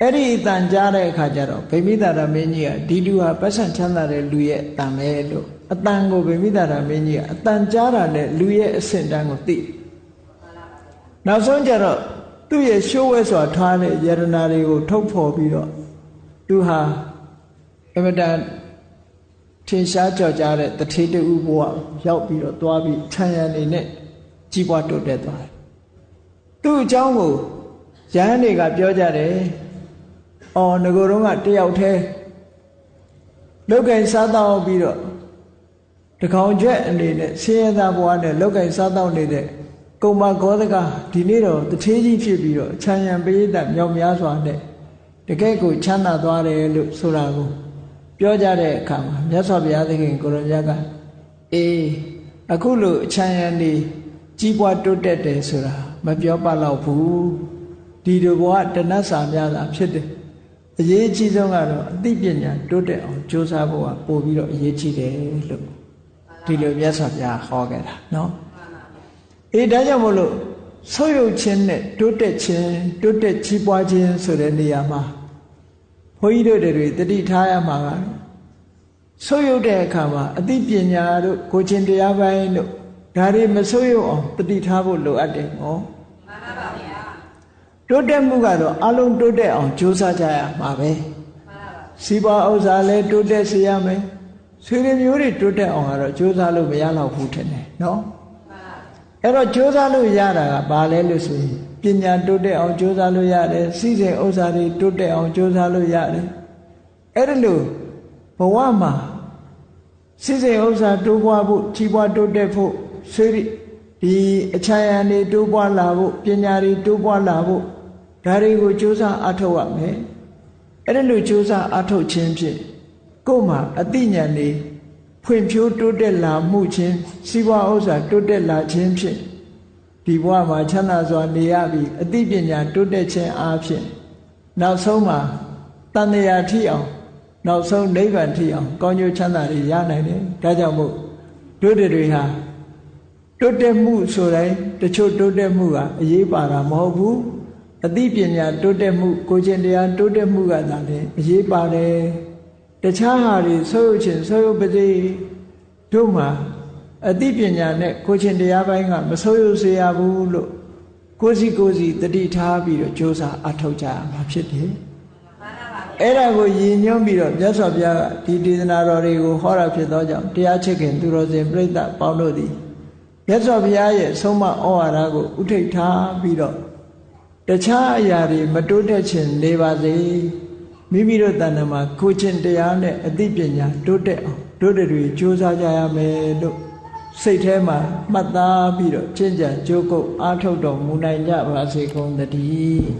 အဲ့ဒီအတန်ကြားတဲ့အခါကျတော့ဗိမိတာရမင်းကြီးကဒီလူဟာပတ်စံချမ်းသာတဲ့လူရဲ့အတန်ပဲလို့ အတန်ကိုဗိမိတာရမင်းကြီးကအတန်ကြားတာနဲ့လူရဲ့အဆင့်တန်းကိုသိနောက်ဆုံးကျတော့သူ့ရဲ့ရှိုးဝဲစွာထားတဲ့ယရနာတွေကိုထုတ်ဖော်ပြီးတော့သူဟာအမတန်ထင်ရှားကြော်ကြားတဲ့တထေတူဘဝရောက်ပြီးတော့သွားပြီးခြံရံနေနဲ့ကြီးပွားတိုးတက်သွားတယ်သူ့အကြောင်းကိုရဟန်းတွေကပြောကြတယ်။အော်ငကိုတော့ကတယောက်တည်းလောက်ကင်စားတော့ပြီးတော့ တကောင်ကျွက်အနေနဲ့ဆင်းရဲသားဘဝနဲ့လောက်ကင်စားတော့နေတဲ့ကုံမဂောဒကဒီနေ့တော့တထေးကြီးဖြစ်ပြီးတော့ခြံရံပရိသတ်မြောက်များစွာနဲ့တကယ်ကိုချမ်းသာသွားတယ်လို့ဆိုတာကိုပြောကြတဲ့အခါမှာမြတ်စွာဘုရားသခင်ကိုရမြတ်ကအေးအခုလို့အချမ်းရံနေကြီးပွားတိုးတက်တယ်ဆိုတာမပြောပါတော့ဘူးဒီလိုဘဝတဏ္ဍစာများတာဖြစ်တယ်အရေးကြီးဆုံးကတော့အသိပညာတိုးတက်အောင်ကြိုးစားဖို့ကပို့ပြီးတော့အရေးကြီးတယ်လို့ ဒီလိုမြတ်စွာဘုရားဟောခဲ့တာနော်အေးဒါကြောင့်မို့လို့ဆုပ်ယုပ်ခြင်းနဲ့တိုးတက်ခြင်းတိုးတက်ကြီးပွားခြင်းဆိုတဲ့နေရာမှာဘုန်းကြီးတို့တွေတတိထားရမှာကဆုပ်ယုပ်တဲ့အခါမှာအသိပညာတို့ကိုချင်းတရားပိုင်းတို့ဒါတွေမဆုပ်ယုပ်အောင်တတိထားဖို့လိုအပ်တယ်ဟောမှန်ပါပါဗျာတိုးတက်မှုကတော့အလုံးတိုးတက်အောင်ကြိုးစားကြရမှာပဲမှန်ပါပါစီးပွားဥစ္စာလည်းတိုးတက်စေရမယ် ဆွေတွေမျိုးတွေတိုးတက်အောင်ကတော့ကြိုးစားလို့မရတော့ဘူးထင်တယ်နော်အဲ့တော့ကြိုးစားလို့ရတာကဘာလဲလို့ဆိုရင်ပညာတိုးတက်အောင်ကြိုးစားလို့ရတယ်စီစဉ်ဥစ္စာတွေတိုးတက်အောင်ကြိုးစားလို့ရတယ်အဲ့ဒါလို့ဘဝမှာစီစဉ်ဥစ္စာတိုးပွားဖို့ကြီးပွားတိုးတက်ဖို့ဆွေဒီအချမ်းရံတွေတိုးပွားလာဖို့ပညာတွေတိုးပွားလာဖို့ဒါတွေကိုကြိုးစားအထောက်ရမယ်အဲ့ဒါလို့ကြိုးစားအထောက်ခြင်းဖြင့် ကိုယ်မှာအသိဉာဏ်တွေဖွံ့ဖြိုးတိုးတက်လာမှုချင်းစီးပွားဥစ္စာတိုးတက်လာခြင်းဖြင့်ဒီဘဝမှာချမ်းသာစွာနေရပြီးအသိပညာတိုးတက်ခြင်းအားဖြင့်နောက်ဆုံးမှာတန်တရာထိအောင်နောက်ဆုံးနိဗ္ဗာန်ထိအောင်ကောင်းကျိုးချမ်းသာတွေရနိုင်တယ်ဒါကြောင့်မို့တို့တွေဟာတိုးတက်မှုဆိုတိုင်းတချို့တိုးတက်မှုကအရေးပါတာမဟုတ်ဘူးအသိပညာတိုးတက်မှုကိုကျင့်တရားတိုးတက်မှုကသာလေအရေးပါတယ် တခြားဟာတွေဆိုးရုပ်ချင်းဆိုးရုပ်ပါစေတို့မှာအသိပညာနဲ့ကိုကျင့်တရားပိုင်းကမဆိုးရုပ်စေရဘူးလို့ကိုစီကိုစီတတိထားပြီးတော့ကြိုးစားအထောက်ကြရမှာဖြစ်တယ်အဲ့ဒါကိုရည်ညွှန်းပြီးတော့မြတ်စွာဘုရားကဒီဒေသနာတော်တွေကိုဟောတာဖြစ်သောကြောင့်တရားချစ်ခင်သူတော်စင်ပြိဿပေါင်းတို့သည်မြတ်စွာဘုရားရဲ့ဆုံးမဩဝါဒကိုဥထိတ်ထားပြီးတော့တခြားအရာတွေမတိုးတက်ခြင်းနေပါစေ မိမိတို့တဏ္ဍာမှာကိုချင်းတရားနဲ့အသိပညာတိုးတက်အောင်တို့တွေကြိုးစားကြရမယ်လို့စိတ်ထဲမှာမှတ်သားပြီးတော့ကျင့်ကြံကြိုးကုပ်အားထုတ်တော်မူနိုင်ကြပါစေကုန်သတည်း